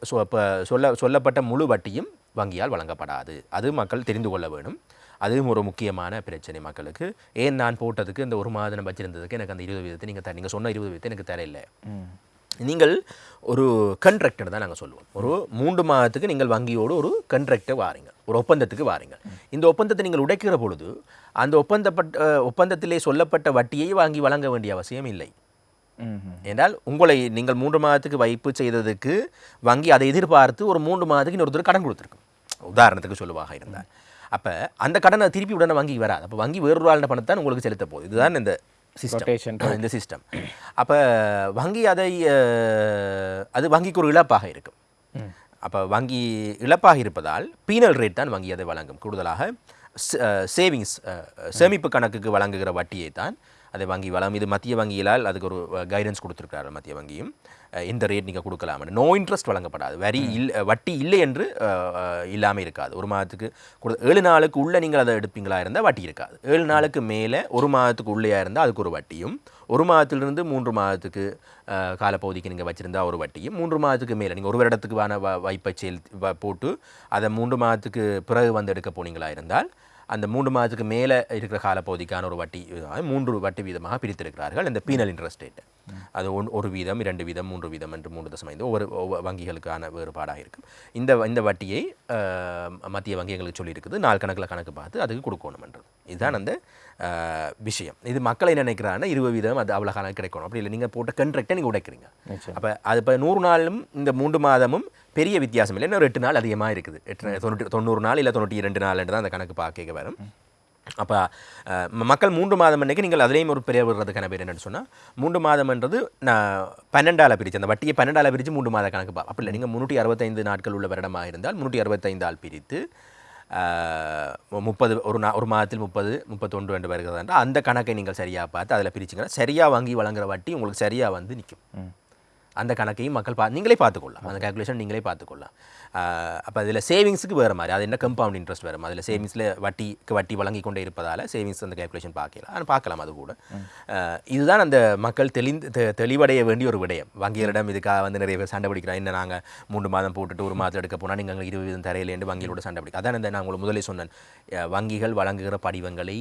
சொல்ல சொல்லப்பட்ட முழு வட்டியும் வங்கியால் வழங்கப்படாது. அது மக்கள் தெரிந்து கொள்ள வேணும் அதுவும் ஒரு முக்கியமான பிரச்சனை மக்களுக்கு. ஏன் நான் போட்டதுக்கு இந்த ஒரு மாதம் வச்சிருந்ததுக்கு எனக்கு அந்த இருபது வீதத்தை நீங்கள் த நீங்கள் சொன்ன இருபது வீதத்தை எனக்கு தரையில்லை நீங்கள் ஒரு கண்ட்ராக்டர் தான் நாங்கள் சொல்லுவோம். ஒரு மூன்று மாதத்துக்கு நீங்கள் வங்கியோடு ஒரு கண்ட்ராக்டை வாரீங்க. ஒரு ஒப்பந்தத்துக்கு வாரீங்க. இந்த ஒப்பந்தத்தை நீங்கள் உடைக்கிற பொழுது அந்த ஒப்பந்தப்பட்ட ஒப்பந்தத்திலே சொல்லப்பட்ட வட்டியை வாங்கி வழங்க வேண்டிய அவசியம் இல்லை. என்றால் உங்களை நீங்கள் மூன்று மாதத்துக்கு வைப்பு செய்ததுக்கு வங்கி அதை எதிர்பார்த்து ஒரு மூன்று மாதத்துக்கு இன்னொருத்தர் கடன் கொடுத்துருக்கும். உதாரணத்துக்கு சொல்லுவாக இருந்தால். அப்போ அந்த கடனை திருப்பி உடனே வங்கி வராது. அப்போ வங்கி வேறொரு ஆளுடைய பணத்தை தான் உங்களுக்கு செலுத்த போகுது. இதுதான் இந்த. சிஸ்டம் இந்த சிஸ்டம் அப்போ வங்கி அதை அது வங்கிக்கு ஒரு இழப்பாக இருக்கும். அப்போ வங்கி இழப்பாக இருப்பதால் பீனல் ரேட் தான் வங்கி அதை வழங்கும். கூடுதலாக சேவிங்ஸ் சேமிப்பு கணக்குக்கு வழங்குகிற வட்டியை தான் அதை வங்கி வழங்கும் இது மத்திய வங்கியிலால் அதுக்கு ஒரு கைடன்ஸ் கொடுத்துருக்காரு மத்திய வங்கியும். இந்த ரேட் நீங்கள் கொடுக்கலாம் நோ இன்ட்ரெஸ்ட் வழங்கப்படாது. வரி இல் வட்டி இல்லை என்று இல்லாமல் இருக்காது. ஒரு மாதத்துக்கு கொடு ஏழு நாளுக்கு உள்ளே நீங்கள் அதை எடுப்பீங்களா இருந்தால் வட்டி இருக்காது. ஏழு நாளுக்கு மேலே ஒரு மாதத்துக்கு உள்ளேயா இருந்தால் அதுக்கு ஒரு வட்டியும் ஒரு மாதத்திலிருந்து மூன்று மாதத்துக்கு காலப்பகுதிக்கு நீங்கள் வச்சுருந்தா ஒரு வட்டியும் மூன்று மாதத்துக்கு மேலே நீங்கள் ஒரு வருடத்துக்குவான வ வைப்பை செல் வ- போட்டு அதை மூன்று மாதத்துக்கு பிறகு வந்து எடுக்க போனீங்களா இருந்தால் அந்த மூன்று மாதத்துக்கு மேலே இருக்கிற காலப்பகுதிக்கான ஒரு வட்டி மூன்று வட்டி வீதமாக பிரித்திருக்கிறார்கள் இந்த பீனல் இன்ட்ரெஸ்ட் ரேட் அது ஒன் ஒரு வீதம் இரண்டு வீதம் மூன்று வீதம் என்று மூன்று தசம் ஐந்து ஒவ்வொரு வங்கிகளுக்கான வேறுபாடாக இருக்கும். இந்த இந்த வட்டியை மத்திய வங்கி எங்களுக்கு சொல்லியிருக்குது. நாள் கணக்கில் கணக்கு பார்த்து அதுக்கு கொடுக்கணும்ன்றது. இதுதான் அந்த விஷயம். இது மக்களை நினைக்கிறாங்கன்னா இருபது வீதம் அது அவ்வளோ காலம் கிடைக்கணும். அப்படி இல்லை. நீங்கள் போட்ட கண்ட்ராக்டை நீங்கள் உடைக்கிறீங்க. அப்போ அது இப்போ நூறு நாளும் இந்த மூன்று மாதமும் பெரிய வித்தியாசம் இல்லை. இன்னும் எட்டு நாள் அதிகமாக இருக்குது. எட்டு தொண்ணூற்றி தொண்ணூறு நாள் இல்லை தொண்ணூற்றி இரண்டு நாள் தான் அந்த கணக்கு பார்க்க வரும். அப்போ மக்கள் மூன்று மாதம் அன்னைக்கு நீங்கள் அதுலேயும் ஒரு பெரிய விடுறதுக்கான பேர் என்னென்னு சொன்னால் மூன்று மாதம்ன்றது நான் பன்னெண்டால் பிரித்து அந்த வட்டியை பன்னெண்டால் பிரித்து மூன்று மாத கணக்கு பா அப்படி இல்லை. நீங்கள் முந்நூற்றி அறுபத்தைந்து நாட்கள் உள்ள வருடமாக இருந்தால் முந்நூற்றி அறுபத்தைந்தால் பிரித்து முப்பது ஒரு நா ஒரு மாதத்தில் முப்பது முப்பத்தொன்று ரெண்டு வருகிறதா அந்த கணக்கை நீங்கள் சரியாக பார்த்து அதில் பிரிச்சிங்கன்னா சரியாக வாங்கி வழங்குற வட்டி உங்களுக்கு சரியாக வந்து நிற்கும். அந்த கணக்கையும் மக்கள் பா நீங்களே பார்த்துக்கொள்ளலாம். அந்த கால்குலேஷன் நீங்களே பார்த்துக்கொள்ளலாம். அப்போ அதில் சேவிங்ஸுக்கு வேறு மாதிரி அது என்ன கம்பவுண்ட் இன்ட்ரெஸ்ட் வேறு அதில் சேவிங்ஸில் வட்டிக்கு வட்டி வழங்கி கொண்டே இருப்பதால் சேவிங்ஸ் அந்த கால்குலேஷன் பார்க்கலாம். ஆனால் பார்க்கலாம் அது கூட. இதுதான் அந்த மக்கள் தெளிந்து தெளிவடைய வேண்டிய ஒரு விடயம். வங்கிகளிடம் இதுக்காக வந்து நிறைய பேர் சண்டை பிடிக்கிறோம் என்ன நாங்கள் மூன்று மாதம் போட்டுட்டு ஒரு மாதம் எடுக்க போனால் நீங்கள் இருபது தரையிலேருந்து வங்கிகளோட சண்டை பிடிக்கும். அதான் இந்த நான் உங்களுக்கு முதலே சொன்னேன். வங்கிகள் வழங்குகிற படிவங்களை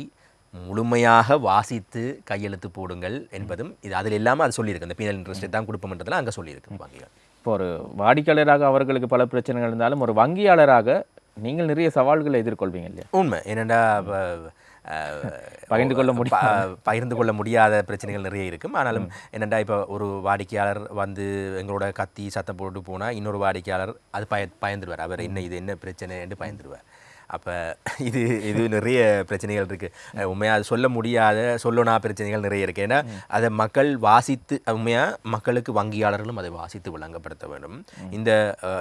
முழுமையாக வாசித்து கையெழுத்து போடுங்கள் என்பதும் இது அதில் இல்லாமல் அது சொல்லியிருக்கு. இந்த பீனல் இன்ட்ரெஸ்ட் தான் கொடுப்போம்ன்றதுல அங்கே சொல்லியிருக்கு வங்கிகள். இப்போ ஒரு வாடிக்கையாளராக அவர்களுக்கு பல பிரச்சனைகள் இருந்தாலும் ஒரு வங்கியாளராக நீங்கள் நிறைய சவால்களை எதிர்கொள்வீங்க இல்லையா? உண்மை. என்னென்னா [laughs] பகிர்ந்து கொள்ள ப- பகிர்ந்து கொள்ள முடியாத பிரச்சனைகள் நிறைய இருக்கும். ஆனாலும் என்னென்னா இப்போ ஒரு வாடிக்கையாளர் வந்து எங்களோட கத்தி சத்தம் போட்டு போனால் இன்னொரு வாடிக்கையாளர் அது பய பயந்துடுவார். அவர் என்ன இது என்ன பிரச்சனைன்னு பயந்துடுவார். அப்போ இது இது நிறைய பிரச்சனைகள் இருக்குது உண்மையாக அது சொல்ல முடியாத சொல்லணா பிரச்சனைகள் நிறைய இருக்குது ஏன்னா அதை மக்கள் வாசித்து உண்மையாக மக்களுக்கு வங்கியாளர்களும் அதை வாசித்து விளங்கப்படுத்த வேண்டும். இந்த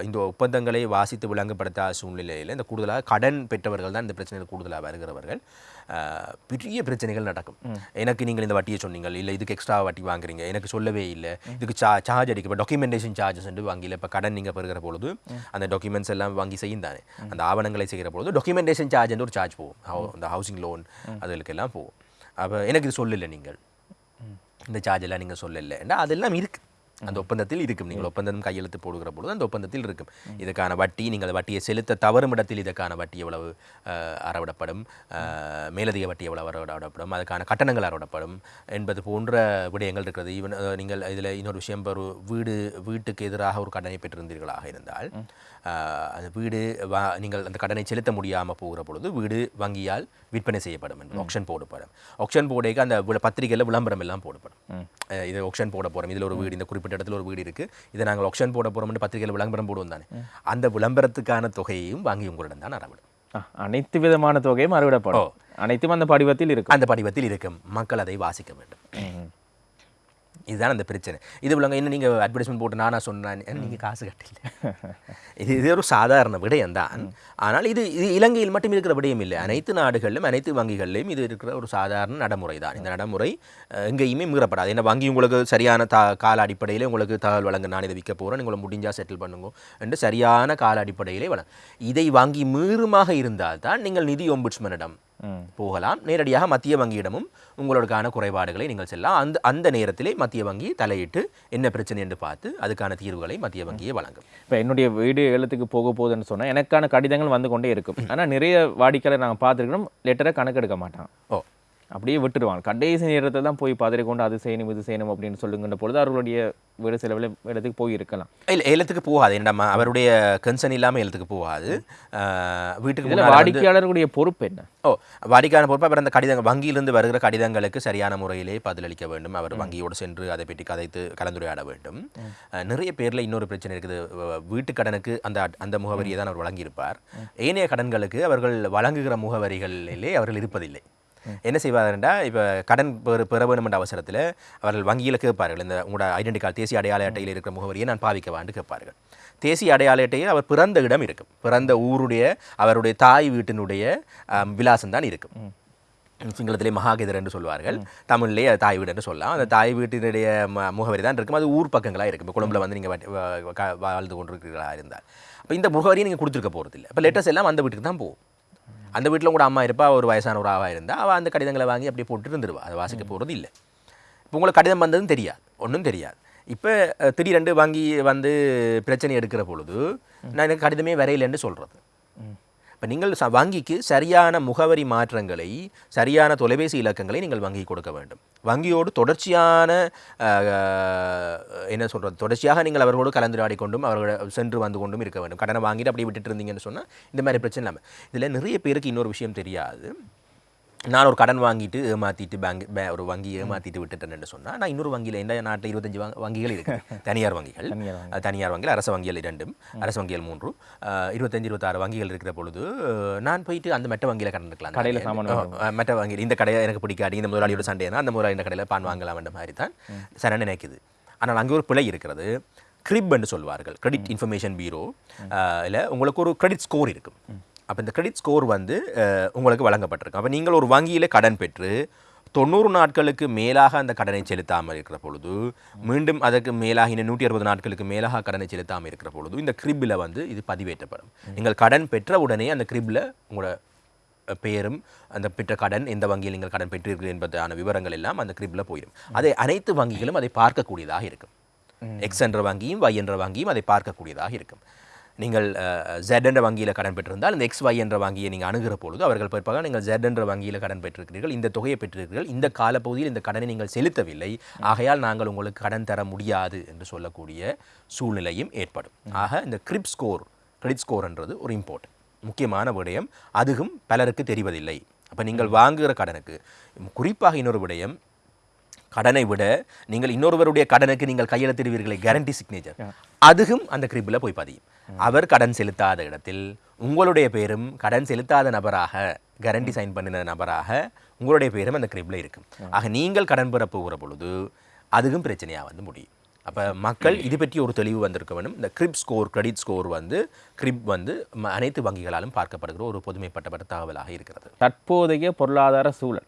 இந்த ஒப்பந்தங்களை வாசித்து விளங்கப்படுத்தாத சூழ்நிலையில் இந்த கூடுதலாக கடன் பெற்றவர்கள் தான் இந்த பிரச்சனைகள் கூடுதலாக வருகிறவர்கள். பெரிய பிரச்சனைகள் நடக்கும். எனக்கு நீங்கள் இந்த வட்டியை சொன்னீங்க இல்லை இதுக்கு எக்ஸ்ட்ரா வட்டி வாங்குறீங்க எனக்கு சொல்லவே இல்லை இதுக்கு சா சார்ஜ் அடிக்க இப்போ டாக்குமெண்டேஷன் சார்ஜஸ் வந்து வாங்கியில் இப்போ கடன் நீங்கள் பெறுகிற பொழுது அந்த டாக்குமெண்ட்ஸ் எல்லாம் வாங்கி செய்யும் தானே. அந்த ஆவணங்களை செய்கிற பொழுது டாக்குமெண்டேஷன் சார்ஜ் ஒரு சார்ஜ் போகும். அந்த ஹவுசிங் லோன் அதுகளுக்கெல்லாம் போகும். அப்போ எனக்கு இது சொல்லலை நீங்கள். இந்த சார்ஜ் எல்லாம் நீங்கள் சொல்லலை. அதெல்லாம் இருக்குது அந்த ஒப்பந்தத்தில் இருக்கும். நீங்கள் ஒப்பந்தம் கையெழுத்து போடுகிற பொழுது அந்த ஒப்பந்தத்தில் இருக்கும். இதுக்கான வட்டி நீங்கள் வட்டியை செலுத்த தவறும் இடத்தில் இதுக்கான வட்டி எவ்வளவு அறவிடப்படும். மேலதிக வட்டி எவ்வளவு அறவிடப்படும். அதுக்கான கட்டணங்கள் அறவிடப்படும். என்பது போன்ற விடயங்கள் இருக்கிறது. ஈவன் நீங்கள் இதில் இன்னொரு விஷயம் ஒரு வீடு வீட்டுக்கு எதிராக ஒரு கடனை பெற்றிருந்தீர்களாக இருந்தால் அந்த வீடு வா நீங்கள் அந்த கடனை செலுத்த முடியாமல் போகிற பொழுது வீடு வங்கியால் விற்பனை செய்யப்படும் என்று ஆக்ஷன் போடப்படும். ஆக்ஷன் போடைக்கு அந்த பத்திரிகையில் விளம்பரம் எல்லாம் போடப்படும். இது ஆக்ஷன் போட போகிறோம் இதில் ஒரு வீடு இந்த குறிப்பிட்ட இடத்துல ஒரு வீடு இருக்குது இதை நாங்கள் ஆக்ஷன் போட போகிறோம்னு பத்திரிகையில் விளம்பரம் போடுவோம் தானே. அந்த விளம்பரத்துக்கான தொகையையும் வங்கி உங்களிடம் தான் அறவிடும். அனைத்து விதமான தொகையும் அறுவிடப்படும். அனைத்தும் அந்த படிவத்தில் இருக்கும். அந்த படிவத்தில் இருக்கும். மக்கள் அதை வாசிக்க வேண்டும். இதுதான் அந்த பிரச்சனை. இது விளங்க என்ன நீங்கள் அட்வர்டைஸ்மெண்ட் போட்டு நானா சொன்னேன் நீங்கள் காசு கட்டல. [laughs] இது இது ஒரு சாதாரண விடயம் தான். ஆனால் இது இது இலங்கையில் மட்டும் இருக்கிற விடயம் இல்லை. அனைத்து நாடுகளிலும் அனைத்து வங்கிகளிலும் இது இருக்கிற ஒரு சாதாரண நடைமுறை தான். இந்த நடைமுறை எங்கேயுமே மீறப்படாது. ஏன்னா வங்கி உங்களுக்கு சரியான தா கால அடிப்படையில் உங்களுக்கு தகவல் வழங்க நான் இதை விற்க போகிறேன் உங்களை முடிஞ்சால் செட்டில் பண்ணுங்க என்று சரியான கால அடிப்படையிலே வழங்க இதை வங்கி மீறுமாக இருந்தால் தான் நீங்கள் நிதி ஒம்புட்ஸ்மனிடம். போகலாம். நேரடியாக மத்திய வங்கியிடமும் உங்களுக்கான குறைபாடுகளை நீங்கள் செல்லலாம். அந்த அந்த நேரத்திலே மத்திய வங்கி தலையிட்டு என்ன பிரச்சனை என்று பார்த்து அதுக்கான தீர்வுகளை மத்திய வங்கியே வழங்கும். இப்போ என்னுடைய வீடு ஏலத்துக்கு போக போகுதுன்னு சொன்னால் எனக்கான கடிதங்கள் வந்து கொண்டே இருக்கும். ஆனால் நிறைய வாடிக்கையாளர் நாங்கள் பார்த்துருக்கோம் லெட்டரை கணக்கெடுக்க மாட்டாங்க. ஓ. அப்படியே விட்டுடுவாங்க கடைசி நேரத்தில் தான் போய் பதறி கொண்டு அது செய்யணும் இது செய்யணும் அப்படின்னு சொல்லுங்கின்ற பொழுது அவர்களுடைய வீடு சில இடத்துக்கு போய் இருக்கலாம் இல்லை ஏலத்துக்கு போகாது. என்னடா அவருடைய கன்சர்ன் இல்லாமல் ஏலத்துக்கு போகாது. வீட்டுக்கு வந்து- வாடிக்கையாளர்களுடைய பொறுப்பு என்ன? ஓ வாடிக்கையான பொறுப்பு அவர் அந்த கடிதங்கள் வங்கியிலிருந்து வருகிற கடிதங்களுக்கு சரியான முறையிலே பதிலளிக்க வேண்டும். அவர் வங்கியோடு சென்று அதை பற்றி கதைத்து கலந்துரையாட வேண்டும். நிறைய பேரில் இன்னொரு பிரச்சனை இருக்குது. வீட்டு கடனுக்கு அந்த அந்த முகவரியை தான் அவர் வழங்கியிருப்பார். ஏனைய கடன்களுக்கு அவர்கள் வழங்குகிற முகவரிகளிலே அவர்கள் இருப்பதில்லை. என்ன செய்வார்டா இப்போ கடன் பெற பெற வேண்டும் என்ற அவசரத்தில் அவர்கள் வங்கியில் கேட்பார்கள் இந்த உங்களோட ஐடென்டி கார்டு தேசிய அடையாள அட்டையில் இருக்கிற முகவரியை நான் பாவிக்கவான்னு கேட்பார்கள். தேசிய அடையாள அட்டையில் அவர் பிறந்த இடம் இருக்கும். பிறந்த ஊருடைய அவருடைய தாய் வீட்டினுடைய விலாசம் தான் இருக்கும். சிங்களத்திலே மகாகேதர் என்று சொல்வார்கள். தமிழ்லேயே அது தாய் வீடு என்று சொல்லலாம். அந்த தாய் வீட்டினுடைய முகவரி தான் இருக்கும். அது ஊர் பக்கங்களாக இருக்கும். இப்போ கொழும்புல வந்து நீங்கள் வாழ்ந்து கொண்டிருக்கிறீர்களா இருந்தால். அப்போ இந்த முகவரியை நீங்கள் கொடுத்துருக்க போகிறதில்ல இப்போ லெட்டர்ஸ் எல்லாம் அந்த வீட்டுக்கு தான் போகும். அந்த வீட்டில் கூட அம்மா இருப்பா ஒரு வயசான ஒரு ஆவா இருந்தால் அவள் அந்த கடிதங்களை வாங்கி அப்படியே போட்டு இருந்துருவா. அதை வாசிக்க போகிறது இல்லை இப்போ உங்களுக்கு கடிதம் வந்ததும் தெரியாது ஒன்றும் தெரியாது. இப்போ திடீரென்று வங்கி வந்து பிரச்சனை எடுக்கிற பொழுது நான் எனக்கு கடிதமே வரையிலன்னு சொல்கிறது இப்போ நீங்கள் வங்கிக்கு சரியான முகவரி மாற்றங்களை சரியான தொலைபேசி இலக்கங்களை நீங்கள் வங்கி கொடுக்க வேண்டும். வங்கியோடு தொடர்ச்சியான என்ன சொல்கிறது தொடர்ச்சியாக நீங்கள் அவர்களோடு கலந்துராடி கொண்டும் அவர்கள் சென்று வந்து கொண்டும் இருக்க வேண்டும். கடனை வாங்கிட்டு அப்படியே விட்டுட்டு இருந்தீங்கன்னு சொன்னால் இந்த மாதிரி பிரச்சனை இல்லாமல் இதில் நிறைய பேருக்கு இன்னொரு விஷயம் தெரியாது. நான் ஒரு கடன் வாங்கிட்டு ஏமாற்றிட்டு பேங்க் பே ஒரு வங்கி ஏமாற்றிட்டு விட்டுட்டேன்னு சொன்னால் நான் இன்னொரு வங்கியில் இந்த நாட்டில் இருபத்தஞ்சு வங்க- வங்கிகள் இருக்குது [laughs] தனியார் வங்கிகள். தனியார் வங்கி. அஹ் தனியார் வங்கிகள் அரசு வங்கிகள் இரண்டும் அரசு வங்கிகள் மூன்று. அஹ் இருபத்தஞ்சு இருபத்தாறு வங்கிகள் இருக்கிற பொழுது நான் போயிட்டு அந்த மெட்ட வங்கியில் கடன் எடுக்கலாம். கடையில மெட்ட வங்கியில் இந்த கடையை எனக்கு பிடிக்காது இந்த முதலாளியோட சண்டைனா அந்த முதலாளி இந்த கடையில் பான் வாங்கலாம் என்ற மாதிரி தான் சரி நினைக்குது. ஆனால் அங்கே ஒரு பிழை இருக்கிறது. கிரிப் என்று சொல்வார்கள். கிரெடிட் இன்ஃபர்மேஷன் பீரோ இல்லை உங்களுக்கு ஒரு கிரெடிட் ஸ்கோர் இருக்கும். அப்போ இந்த கிரெடிட் ஸ்கோர் வந்து உங்களுக்கு வழங்கப்பட்டிருக்கும் அப்போ நீங்கள் ஒரு வங்கியில் கடன் பெற்று தொண்ணூறு நாட்களுக்கு மேலாக அந்த கடனை செலுத்தாமல் இருக்கிற பொழுது மீண்டும் அதற்கு மேலாக இன்னும் நூற்றி அறுபது நாட்களுக்கு மேலாக கடனை செலுத்தாமல் இருக்கிற பொழுது இந்த கிரிப்பில் வந்து இது பதிவேற்றப்படும். நீங்கள் கடன் பெற்ற உடனே அந்த கிரிப்பில் உங்களோட பெயரும் அந்த பெற்ற கடன் எந்த வங்கியில் நீங்கள் கடன் பெற்றீர்கள் என்பதான விவரங்கள் எல்லாம் அந்த கிரிப்பில் போயிடும். அதை அனைத்து வங்கிகளும் அதை பார்க்கக்கூடியதாக இருக்கும். எக்ஸ் என்ற வங்கியும் Y என்ற வங்கியும் அதை பார்க்கக்கூடியதாக இருக்கும். நீங்கள் ஜெட் என்ற வங்கியில் கடன் பெற்றிருந்தால் இந்த எக்ஸ் ஒய் என்ற வங்கியை நீங்கள் அணுகிற பொழுது அவர்கள் பிற்பாக நீங்கள் ஜெட் என்ற வங்கியில் கடன் பெற்றிருக்கிறீர்கள் இந்த தொகையை பெற்றிருக்கிறீர்கள் இந்த காலப்பகுதியில் இந்த கடனை நீங்கள் செலுத்தவில்லை ஆகையால் நாங்கள் உங்களுக்கு கடன் தர முடியாது என்று சொல்லக்கூடிய சூழ்நிலையும் ஏற்படும். ஆக இந்த கிரிப் ஸ்கோர் கிரெடிட் ஸ்கோர்ன்றது ஒரு இம்பார்ட்டன்ட் முக்கியமான விடயம் அதுவும் பலருக்கு தெரிவதில்லை. அப்போ நீங்கள் வாங்குகிற கடனுக்கு குறிப்பாக இன்னொரு விடயம் கடனை விட நீங்கள் இன்னொருவருடைய கடனுக்கு நீங்கள் கையெழுத்திடுவீர்களே கேரண்டி சிக்னேச்சர் அதுவும் அந்த கிரிப்பில் போய் பதியும். அவர் கடன் செலுத்தாத இடத்தில் உங்களுடைய பேரும் கடன் செலுத்தாத நபராக கேரண்டி சைன் பண்ணின நபராக உங்களுடைய பேரும் அந்த கிரிப்பில் இருக்கும். ஆக நீங்கள் கடன் பெற போகிற பொழுது அதுவும் பிரச்சனையாக வந்து முடியும். அப்போ மக்கள் இது பற்றி ஒரு தெளிவு வந்திருக்க வேண்டும். இந்த கிரிப் ஸ்கோர் கிரெடிட் ஸ்கோர் வந்து கிரிப் வந்து அனைத்து வங்கிகளாலும் பார்க்கப்படுகிற ஒரு பொதுமைப்பட்டப்பட்ட தகவலாக இருக்கிறது. தற்போதைய பொருளாதார சூழல்.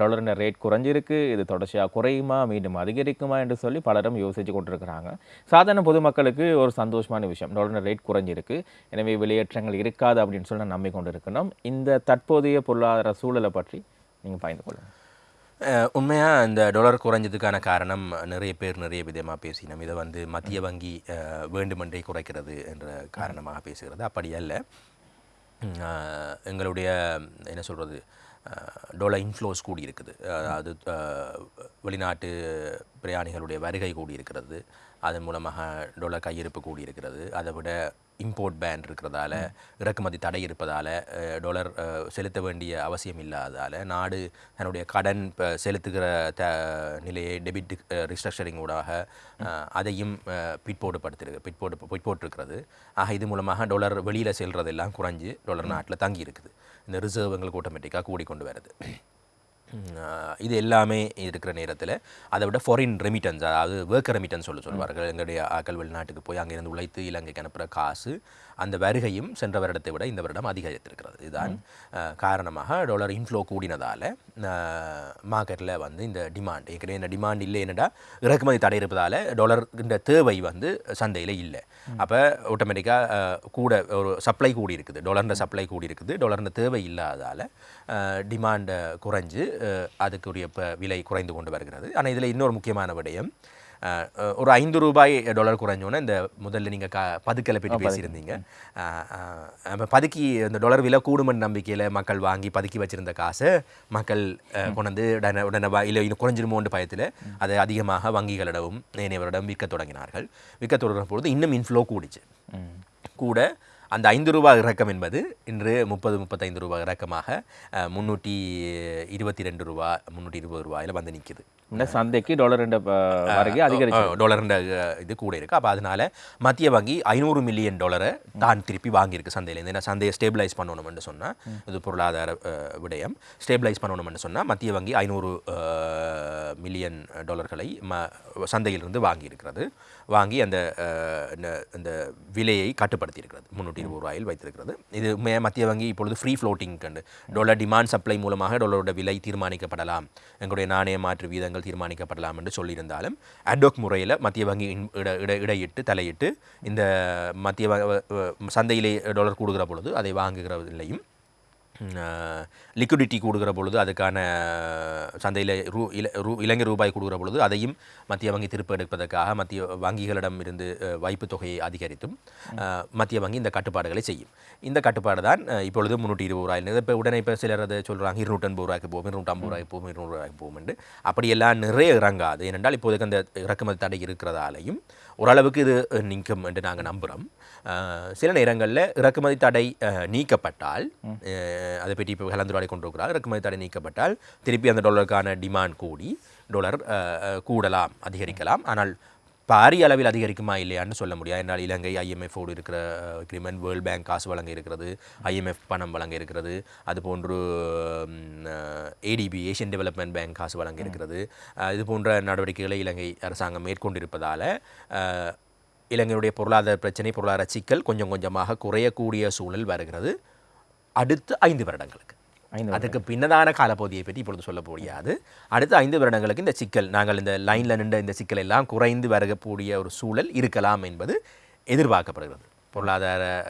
டாலரின் ரேட் குறைஞ்சிருக்கு இது தொடர்ச்சியாக குறையுமா மீண்டும் அதிகரிக்குமா என்று சொல்லி பலரும் யோசிச்சு கொண்டிருக்கிறாங்க. சாதாரண பொதுமக்களுக்கு ஒரு சந்தோஷமான விஷயம் டாலரின் ரேட் குறைஞ்சிருக்கு எனவே வெளியேற்றங்கள் இருக்காது அப்படின்னு சொல்லி நம்பி கொண்டிருக்கணும் இந்த தற்போதைய பொருளாதார சூழலை பற்றி நீங்கள் பயந்து கொள்ளுங்கள் உண்மையாக இந்த டாலர் குறைஞ்சதுக்கான காரணம் நிறைய பேர் நிறைய விதமாக பேசினோம். இதை வந்து மத்திய வங்கி வேண்டுமென்றே குறைக்கிறது என்ற காரணமாக பேசுகிறது. அப்படி அல்ல. எங்களுடைய என்ன சொல்கிறது டொலர் இன்ஃப்ளோஸ் கூடி இருக்குது அது வெளிநாட்டு பிரயாணிகளுடைய வருகை கூடி இருக்கிறது அதன் மூலமாக டொலர் கையிருப்பு கூடி இருக்கிறது அதை விட இம்போர்ட் பேன் இருக்கிறதால இறக்குமதி தடை இருப்பதால் டாலர் செலுத்த வேண்டிய அவசியம் இல்லாததால் நாடு தன்னுடைய கடன் ப- செலுத்துகிற த நிலையை டெபிட் ரிஸ்ட்ரக்சரிங் ஊடாக அதையும் பிற்போடுபடுத்திருக்கு பிற்போடு பிற்போட்டிருக்கிறது. ஆக இது மூலமாக டாலர் வெளியில் செல்றதெல்லாம் குறைஞ்சு டாலர் நாட்டில் தங்கி இருக்குது இந்த ரிசர்வ் எங்களுக்கு ஆட்டோமேட்டிக்காக கூடிக்கொண்டு வருது. இது எல்லாமே இருக்கிற நேரத்தில் அதை விட ஃபாரின் ரெமிட்டன்ஸ் அதாவது ஒர்க் ரெமிட்டன்ஸ் சொல்ல சொல்வார்கள் எங்களுடைய ஆக்கள் வெளிநாட்டுக்கு போய் அங்கேருந்து உழைத்து இலங்கைக்கு அனுப்புகிற காசு அந்த வருகையும் சென்ற வருடத்தை விட இந்த வருடம் அதிகரித்திருக்கிறது. இதுதான் காரணமாக டாலர் இன்ஃப்ளோ கூடினதால் மார்க்கெட்டில் வந்து இந்த டிமாண்ட் ஏற்கனவே இந்த டிமாண்ட் இல்லை என்னடா இறக்குமதி தடை இருப்பதால் டாலர் இந்த தேவை வந்து சந்தையில் இல்லை. அப்போ ஆட்டோமேட்டிக்காக கூட ஒரு சப்ளை கூடி இருக்குது டாலர்ன்ற சப்ளை கூடி இருக்குது டாலர்ன்ற தேவை இல்லாததால் டிமாண்ட் குறைஞ்சு அதுக்குரிய இப்போ விலை குறைந்து கொண்டு வருகிறது. ஆனால் இதில் இன்னொரு முக்கியமான விடயம் ஒரு ஐந்து ரூபாய் டாலர் குறைஞ்சோன்னே இந்த முதல்ல நீங்கள் க பதுக்கலை பற்றி பேசியிருந்தீங்க. பதுக்கி இந்த டாலர் விலை கூடுமென்ற நம்பிக்கையில் மக்கள் வாங்கி பதுக்கி வச்சிருந்த காசை மக்கள் கொண்டு வந்து உடனே உடனே இல்லை இன்னும் குறைஞ்சிருமோன்ற பயத்தில் அதை அதிகமாக வங்கிகளிடமும் ஏனையவரிடம் விற்க தொடங்கினார்கள். விற்க தொடங்கின பொழுது இன்னும் இன்ஃப்ளோ கூடிச்சு. கூட அந்த ஐந்து ரூபாய் இறக்கம் என்பது இன்று முப்பது முப்பத்தைந்து ரூபாய் இறக்கமாக முன்னூற்றி இருபத்தி ரெண்டு ரூபா முந்நூற்றி இருபது ரூபாயில் வந்து நிற்கிது இந்த சந்தைக்கு டாலர் வருகை அதிகரிச்சு டாலர்ன்ற இது கூட இருக்கு. அப்போ அதனால மத்திய வங்கி ஐநூறு மில்லியன் டாலரை தான் திருப்பி வாங்கியிருக்கு சந்தையிலேருந்து. ஏன்னா சந்தையை ஸ்டேபிளைஸ் பண்ணணும்னு சொன்னால் இது பொருளாதார விடயம். ஸ்டேபிளைஸ் பண்ணணும்னு சொன்னால் மத்திய வங்கி ஐநூறு மில்லியன் டாலர்களை ம சந்தையிலிருந்து வாங்கியிருக்கிறது. வாங்கி அந்த இந்த விலையை கட்டுப்படுத்தி இருக்கிறது முந்நூற்றி இருபது ரூபாயில் வைத்திருக்கிறது. இது மத்திய வங்கி இப்பொழுது ஃப்ரீ ஃப்ளோட்டிங் கண்டு டாலர் டிமாண்ட் சப்ளை மூலமாக டாலரோட விலை தீர்மானிக்கப்படலாம். எங்களுடைய நாணய மாற்று வீதங்கள் தீர்மானிக்கப்படலாம் என்று சொல்லியிருந்தாலும் அட்வொக் முறையில் மத்திய வங்கி இட இட இடையிட்டு தலையிட்டு இந்த மத்திய சந்தையிலே டாலர் கூடுகிற பொழுது அதை வாங்குகிறதில்லையும் லிக்விடிட்டி கொடுக்குற பொழுது அதுக்கான சந்தையில் ரூ இல ரூ இலங்கை ரூபாய் கொடுக்குற பொழுது அதையும் மத்திய வங்கி திருப்ப எடுப்பதற்காக மத்திய வங்கிகளிடம் இருந்து வைப்பு தொகையை அதிகரித்தும் மத்திய வங்கி இந்த கட்டுப்பாடுகளை செய்யும். இந்த கட்டுப்பாடு தான் இப்பொழுது முந்நூற்றி இருபது ரூபாயில் இப்போ உடனே இப்போ சிலர் அதை சொல்கிறாங்க இருநூற்றம்பது ரூபாய்க்கு போகும் இருநூற்றம்பது ரூபாய்க்கு போகும் இருநூறு ரூபாய்க்கு போகும் என்று. அப்படியெல்லாம் நிறைய இறங்காது. ஏனென்றால் இப்போதைக்கு அந்த இறக்குமதி தடை இருக்கிறதாலையும் ஓரளவுக்கு இது நிற்கும் என்று நாங்கள் நம்புகிறோம் சில நேரங்களில் இறக்குமதி தடை நீக்கப்பட்டால் அதை பற்றி இப்போ கலந்துரையாடி கொண்டிருக்கிறார். இறக்குமதி தடை நீக்கப்பட்டால் திருப்பி அந்த டாலருக்கான டிமாண்ட் கூடி டாலர் கூடலாம் அதிகரிக்கலாம். ஆனால் பாரிய அளவில் அதிகரிக்குமா இல்லையான்னு சொல்ல முடியாது. என்னால் இலங்கை ஐஎம்எஃபோடு இருக்கிற அக்ரிமெண்ட் வேர்ல்ட் பேங்க் காசு வழங்க இருக்கிறது ஐஎம்எஃப் பணம் வழங்க இருக்கிறது அதுபோன்று ஏடிபி ஏஷியன் டெவலப்மெண்ட் பேங்க் காசு வழங்க இருக்கிறது. இது போன்ற நடவடிக்கைகளை இலங்கை அரசாங்கம் மேற்கொண்டிருப்பதால் இலங்கையுடைய பொருளாதார பிரச்சனை பொருளாதார சிக்கல் கொஞ்சம் கொஞ்சமாக குறையக்கூடிய சூழல் வருகிறது. அடுத்த ஐந்து வருடங்களுக்கு. அதுக்கு பின்னதான காலப்பகுதியை பற்றி இப்பொழுது சொல்ல முடியாது. அடுத்த ஐந்து வருடங்களுக்கு இந்த சிக்கல் நாங்கள் இந்த லைனில் நின்ற இந்த சிக்கல் எல்லாம் குறைந்து வரக்கூடிய ஒரு சூழல் இருக்கலாம் என்பது எதிர்பார்க்கப்படுகிறது. பொருளாதார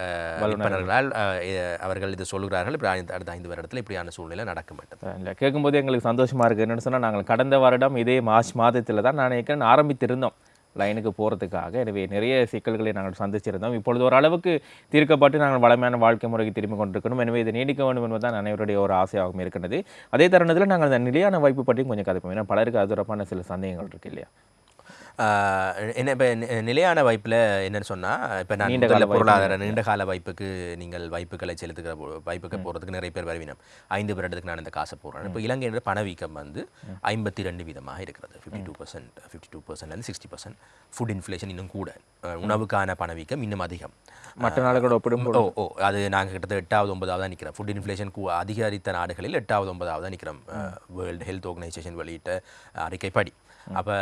எ- அவர்கள் இது சொல்கிறார்கள் இப்படி அடுத்த ஐந்து வருடத்தில் இப்படியான சூழ்நிலை நடக்கும் என்றது இல்லை கேட்கும்போது எங்களுக்கு சந்தோஷமா இருக்கு. என்னன்னு சொன்னால் நாங்கள் கடந்த வருடம் இதே மார்ச் மாதத்தில் தான் நான் நினைக்கிறேன் ஆரம்பித்திருந்தோம். லைனுக்கு போகிறதுக்காக எனவே நிறைய சிக்கல்களை நாங்கள் சந்திச்சிருந்தோம். இப்பொழுது ஓரளவுக்கு தீர்க்கப்பட்டு நாங்கள் வளமையான வாழ்க்கை முறைக்கு திரும்பி கொண்டிருக்கணும். எனவே இது நீடிக்க வேண்டும் என்பதுதான் அனைவருடைய ஒரு ஆசையாகவும் இருக்கின்றது. அதே தருணத்தில் நாங்கள் அந்த நிலையான வாய்ப்பு பற்றியும் கொஞ்சம் கதைப்போம் ஏன்னா பலருக்கு அது சில சந்தேகங்கள் இருக்கு இல்லையா? என்ன இப்போ நிலையான வாய்ப்பில் என்னன்னு சொன்னால் இப்போ நான் நீண்ட முதல்ல பொருளாதார நீண்ட கால வாய்ப்புக்கு நீங்கள் வாய்ப்புகளை செலுத்துகிற வாய்ப்புக்கு போகிறதுக்கு நிறைய பேர் வருவினம். ஐந்து வருடத்துக்கு நான் இந்த காசை போடுறேன். இப்போ இலங்கையோட பணவீக்கம் வந்து ஐம்பத்தி ரெண்டு வீதமாக இருக்கிறது. Fifty two percent fifty two பர்சன்ட்லேருந்து sixty percent food inflation இன்னும் கூட. உணவுக்கான பணவீக்கம் இன்னும் அதிகம். மற்ற நாடுகளோட ஒப்பிடும்போது ஓ ஓ அது நாங்கள் கிட்டத்தட்ட எட்டாவது ஒன்பதாவது தான் நிற்கிறோம் ஃபுட் இன்ஃப்ளேஷன் அதிகரித்த நாடுகளில் எட்டாவது ஒன்பதாவது தான் நிற்கிறோம் வேர்ல்டு ஹெல்த் ஆர்கனைசேஷன் வெளியிட்ட அறிக்கைப்படி. அப்போ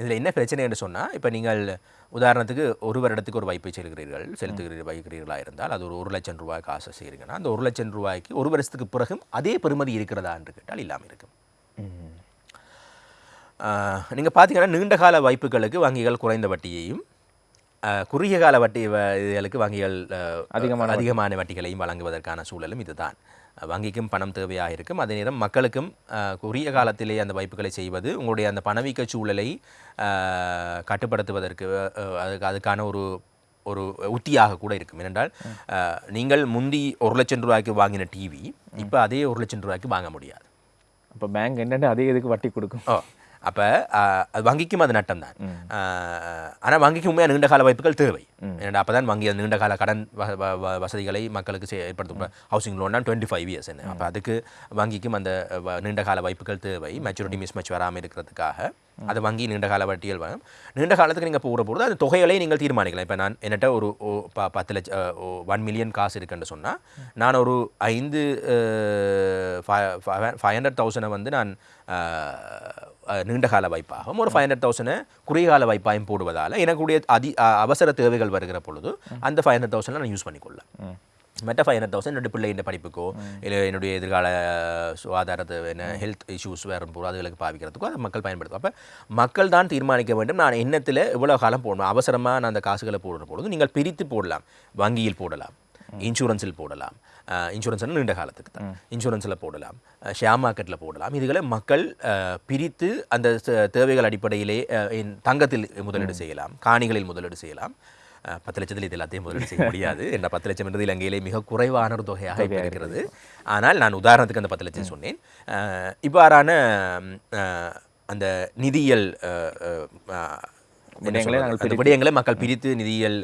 இதில் என்ன பிரச்சனை என்று சொன்னால் இப்போ நீங்கள் உதாரணத்துக்கு ஒரு வருடத்துக்கு ஒரு வைப்பை செலுகிறீர்கள் செலுத்துகிறீர்கள் வைக்கிறீர்களா இருந்தால் அது ஒரு ஒரு லட்சம் ரூபாய் காசு செய்கிறீங்கன்னா அந்த ஒரு லட்சம் ரூபாய்க்கு ஒரு வருஷத்துக்கு பிறகும் அதே பெறுமதி இருக்கிறதா என்று கேட்டால் இல்லாமல் இருக்கும். நீங்கள் பார்த்தீங்கன்னா நீண்ட கால வாய்ப்புகளுக்கு வங்கிகள் குறைந்த வட்டியையும் குறுகிய கால வட்டி இதுகளுக்கு வங்கிகள் அதிகமான அதிகமான வட்டிகளையும் வழங்குவதற்கான சூழலும் இதுதான். வங்கிக்கும் பணம் தேவையாக இருக்கும் அதே நேரம் மக்களுக்கும் குறுகிய காலத்திலே அந்த வாய்ப்புகளை செய்வது உங்களுடைய அந்த பணவீக்க சூழலை கட்டுப்படுத்துவதற்கு அதுக்கு அதுக்கான ஒரு ஒரு உத்தியாக கூட இருக்கும். ஏனென்றால் நீங்கள் முந்தி ஒரு லட்சம் ரூபாய்க்கு வாங்கின டிவி இப்போ அதே ஒரு லட்சம் ரூபாய்க்கு வாங்க முடியாது. அப்போ பேங்க் என்னென்ன அதே இதுக்கு வட்டி கொடுக்கும். அப்போ வங்கிக்கும் அது நட்டம் தான் ஆனால் வங்கிக்கு உண்மையாக நீண்ட கால வாய்ப்புகள் தேவை. ஏன்னா அப்போ தான் வங்கி அந்த நீண்ட கால கடன் வசதிகளை மக்களுக்கு ஏற்படுத்தும். ஹவுசிங் லோன்னா டுவெண்ட்டி ஃபைவ் இயர்ஸ் என்ன. அப்போ அதுக்கு வங்கிக்கும் அந்த நீண்ட கால வாய்ப்புகள் தேவை. மெச்சூரிட்டி மிஸ்மச் வராமல் இருக்கிறதுக்காக அது வங்கி நீண்ட கால வட்டிகள் வரும். நீண்ட காலத்துக்கு நீங்கள் போகிற பொழுது அந்த தொகைகளை நீங்கள் தீர்மானிக்கலாம். இப்போ நான் என்னட்ட ஒரு பத்து லட்சம் ஒன் மில்லியன் காசு இருக்குன்னு சொன்னால் நான் ஒரு ஐந்து ஃபைவ் ஹண்ட்ரட் தௌசண்டை வந்து நான் அஹ், அஹ், நீண்ட கால வாய்ப்பாகவும் ஒரு ஃபைவ் ஹண்ட்ரட் தௌசண்டை குறுகிய கால வாய்ப்பாயும் போடுவதால் எனக்குடைய அதி அவசர தேவைகள் வருகிற பொழுது அந்த ஃபைவ் ஹண்ட்ரட் தௌசண்டை நான் யூஸ் பண்ணிக்கொள்ளலாம் மற்ற ஃபைவ் ஹண்ட்ரட் தௌசண்ட் என்னுடைய பிள்ளையின் படிப்புக்கோ இல்லை என்னுடைய எதிர்கால சுகாதாரத்தை என்ன ஹெல்த் இஷ்யூஸ் வரும் போது அதுகளுக்கு பாவிக்கிறதுக்கோ அதை மக்கள் பயன்படுத்தும். அப்போ மக்கள் தான் தீர்மானிக்க வேண்டும் நான் எண்ணத்தில் இவ்வளோ காலம் போடணும் அவசரமாக நான் அந்த காசுகளை போடுற பொழுது நீங்கள் பிரித்து போடலாம் வங்கியில் போடலாம் இன்சூரன்ஸில் போடலாம். இன்சூரன்ஸ் நீண்ட காலத்துக்கு தான். இன்சூரன்ஸில் போடலாம். ஷேர் மார்க்கெட்டில் போடலாம். இதுகளை மக்கள் பிரித்து அந்த தேவைகள் அடிப்படையிலே தங்கத்தில் முதலீடு செய்யலாம். காணிகளில் முதலீடு செய்யலாம். பத்து லட்சத்தில் இது எல்லாத்தையும் முதலீடு செய்ய முடியாது. என்ற பத்து லட்சம் என்பது இலங்கையிலே மிக குறைவான ஒரு தொகையாக இப்ப இருக்கிறது. ஆனால் நான் உதாரணத்துக்கு அந்த பத்து லட்சம் சொன்னேன். இவ்வாறான அந்த நிதியியல் விடயங்களை? நாங்கள் விடயங்களை மக்கள் பிரித்து நிதியியல்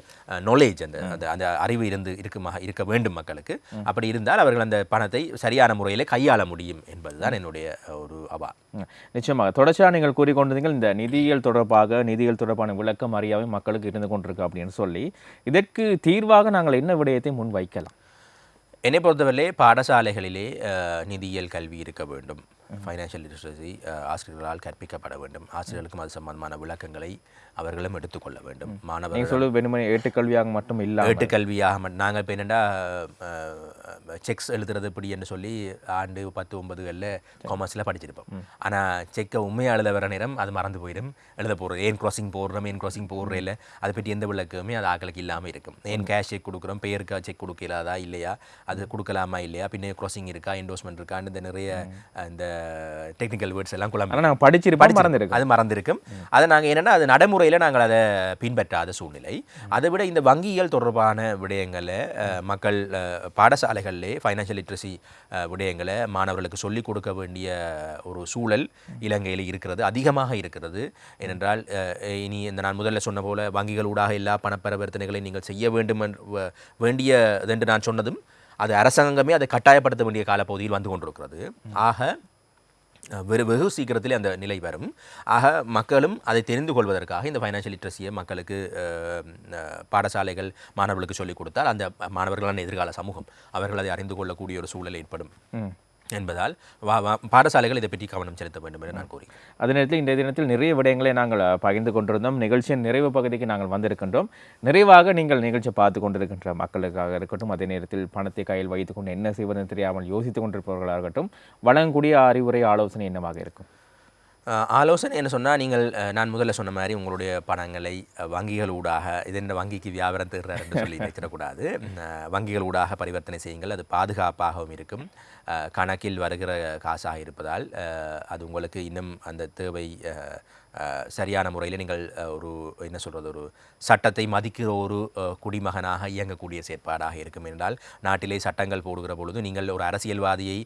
நாலேஜ் அந்த அந்த அந்த அறிவு இருந்து இருக்குமாக இருக்க வேண்டும் மக்களுக்கு. அப்படி இருந்தால் அவர்கள் அந்த பணத்தை சரியான முறையில் கையாள முடியும் என்பதுதான் என்னுடைய ஒரு அவா. நிச்சயமாக. தொடர்ச்சியாக நீங்கள் கூறிக்கொண்டிருந்தீர்கள் இந்த நிதியியல் தொடர்பாக நிதியியல் தொடர்பான விளக்கம் அறியாமை மக்களுக்கு இருந்து கொண்டிருக்கு அப்படின்னு சொல்லி. இதற்கு தீர்வாக நாங்கள் என்ன விடயத்தை முன் வைக்கலாம் என்னை பொறுத்தவரையிலே பாடசாலைகளிலே நிதியியல் கல்வி இருக்க வேண்டும். ஃபைனான்ஷியல் லிட்ரஸி ஆசிரியர்களால் கற்பிக்கப்பட வேண்டும். ஆசிரியர்களுக்கும் அது சம்பந்தமான விளக்கங்களை அவர்களும் எடுத்துக்கொள்ள வேண்டும். மாணவர்கள் சொல்லு வெறுமனே ஏட்டுக்கல்வியாக மட்டும் இல்லாமல். ஏட்டு கல்வியாக மட்- நாங்கள் இப்போ என்னென்னா செக்ஸ் எழுதுறது இப்படி என்று சொல்லி ஆண்டு பத்து ஒன்பதுகளில் காமர்ஸில் படிச்சிருப்போம். ஆனால் செக்கை உண்மையாக எழுத வர நேரம் அது மறந்து போயிடும். எழுத போடுறது ஏன் க்ராசிங் போடுறோம்? ஏன் க்ராசிங் போடுற இல்லை அதை பற்றி எந்த விளக்கமே அது ஆக்களுக்கு இல்லாமல் இருக்கும். ஏன் கேஷ் செக் கொடுக்குறோம்? பேருக்கா செக் கொடுக்கலாதா? இல்லையா? அது கொடுக்கலாமா? இல்லையா? பின்ன க்ராசிங் இருக்கா? என்டோஸ்மெண்ட் இருக்கான்னு இந்த நிறைய இந்த டெக்னிக்கல் வேர்ட்ஸ் எல்லாம் குழம்பு நாங்கள் படிச்சிருப்போம் மறந்துருக்கு அது மறந்திருக்கும். அதை நாங்கள் என்னன்னா அது நடைமுறையில் நாங்கள் அதை பின்பற்றாத சூழ்நிலை. அதை விட இந்த வங்கியியல் தொடர்பான விடயங்களை மக்கள் பாடசாலைகளிலே ஃபைனான்ஷியல் லிட்ரஸி விடயங்களை மாணவர்களுக்கு சொல்லிக் கொடுக்க வேண்டிய ஒரு சூழல் இலங்கையில் இருக்கிறது அதிகமாக இருக்கிறது. ஏனென்றால் இனி இந்த நான் முதல்ல சொன்ன போல வங்கிகள் ஊடாக எல்லா பணப்பரிவர்த்தனைகளை நீங்கள் செய்ய வேண்டும் என்று வ- வேண்டியது என்று நான் சொன்னதும் அது அரசாங்கமே அதை கட்டாயப்படுத்த வேண்டிய காலப்பகுதியில் வந்து கொண்டிருக்கிறது. ஆக வெறு வெகு சீக்கிரத்தில் அந்த நிலை வரும். ஆக மக்களும் அதை தெரிந்து கொள்வதற்காக இந்த ஃபைனான்ஷியல் லிட்ரஸியை மக்களுக்கு பாடசாலைகள் மாணவர்களுக்கு சொல்லிக் கொடுத்தால் அந்த மாணவர்களான எதிர்கால சமூகம் அவர்கள் அதை அறிந்து கொள்ளக்கூடிய ஒரு சூழல் ஏற்படும். ம். என்பதால் வா வா- பாடசாலைகள் இதை பற்றி கவனம் செலுத்த வேண்டும் என்று நான் கூறுகிறேன் அதே நேரத்தில் இன்றைய தினத்தில் நிறைய விடயங்களை நாங்கள் பகிர்ந்து கொண்டிருந்தோம். நிகழ்ச்சியின் நிறைவு பகுதிக்கு நாங்கள் வந்திருக்கின்றோம். நிறைவாக நீங்கள் நிகழ்ச்சியை பார்த்து கொண்டிருக்கின்ற மக்களுக்காக இருக்கட்டும் அதே நேரத்தில் பணத்தை கையில் வைத்துக்கொண்டு என்ன செய்வதுன்னு தெரியாமல் யோசித்துக் கொண்டிருப்பவர்களாக இருக்கட்டும் வழங்கக்கூடிய அறிவுரை ஆலோசனை என்னவாக இருக்கும்? ஆலோசனை என்ன சொன்னால் நீங்கள் நான் முதல்ல சொன்ன மாதிரி உங்களுடைய பணங்களை வங்கிகள் ஊடாக இது இந்த வங்கிக்கு வியாபாரம் தருகிறார் என்று சொல்லி வைத்திடக்கூடாது. வங்கிகள் ஊடாக பரிவர்த்தனை செய்யுங்கள். அது பாதுகாப்பாகவும் இருக்கும். கணக்கில் வருகிற காசாக இருப்பதால் அது உங்களுக்கு இன்னும் அந்த தேவை சரியான முறையில் நீங்கள் ஒரு என்ன சொல்கிறது ஒரு சட்டத்தை மதிக்கிற ஒரு குடிமகனாக இயங்கக்கூடிய செயற்பாடாக இருக்கும் என்றால் நாட்டிலே சட்டங்கள் போடுகிற பொழுது நீங்கள் ஒரு அரசியல்வாதியை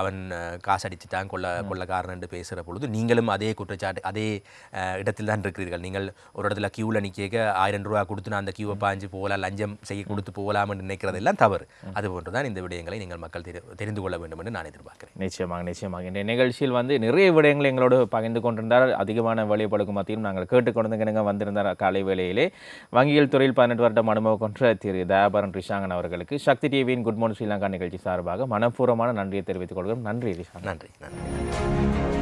அவன் காசடிச்சுட்டான் கொள்ள கொள்ளக்காரன் என்று பேசுகிற பொழுது நீங்களும் அதே குற்றச்சாட்டு அதே இடத்தில் தான் இருக்கிறீர்கள். நீங்கள் ஒரு இடத்துல கியூவில் நிற்க ஆயிரம் ரூபா கொடுத்து நான் அந்த கியூவை பாஞ்சு போகலாம் லஞ்சம் செய்ய கொடுத்து போகலாம் என்று நினைக்கிறதெல்லாம் தவறு. அது போன்று தான் இந்த விடயங்களை நீங்கள் மக்கள் தெரி தெரிந்து கொள்ள வேண்டும் என்று நான் எதிர்பார்க்கிறேன். நிச்சயமாக நிச்சயமாக. இந்த நிகழ்ச்சியில் வந்து நிறைய விடயங்களை எங்களோடு பகிர்ந்து கொண்டிருந்தார். அதிகமான வழிபடுக்கும் மத்தியும் நாங்கள் கேட்டுக்கொண்டு வந்திருந்தார் காலை வேளையிலே. வங்கியல் துறையில் பதினெட்டு வருடம் அனுபவம் கொன்ற திரு தயாபரன் ரிஷாங்கன் அவர்களுக்கு சக்தி டிவியின் குட் மார்னிங் ஸ்ரீலங்கா நிகழ்ச்சி சார்பாக மனப்பூர்வமான நன்றியை தெரிவித்துக் கொள்கிறோம். நன்றி ரிஷாங்கன். நன்றி நன்றி.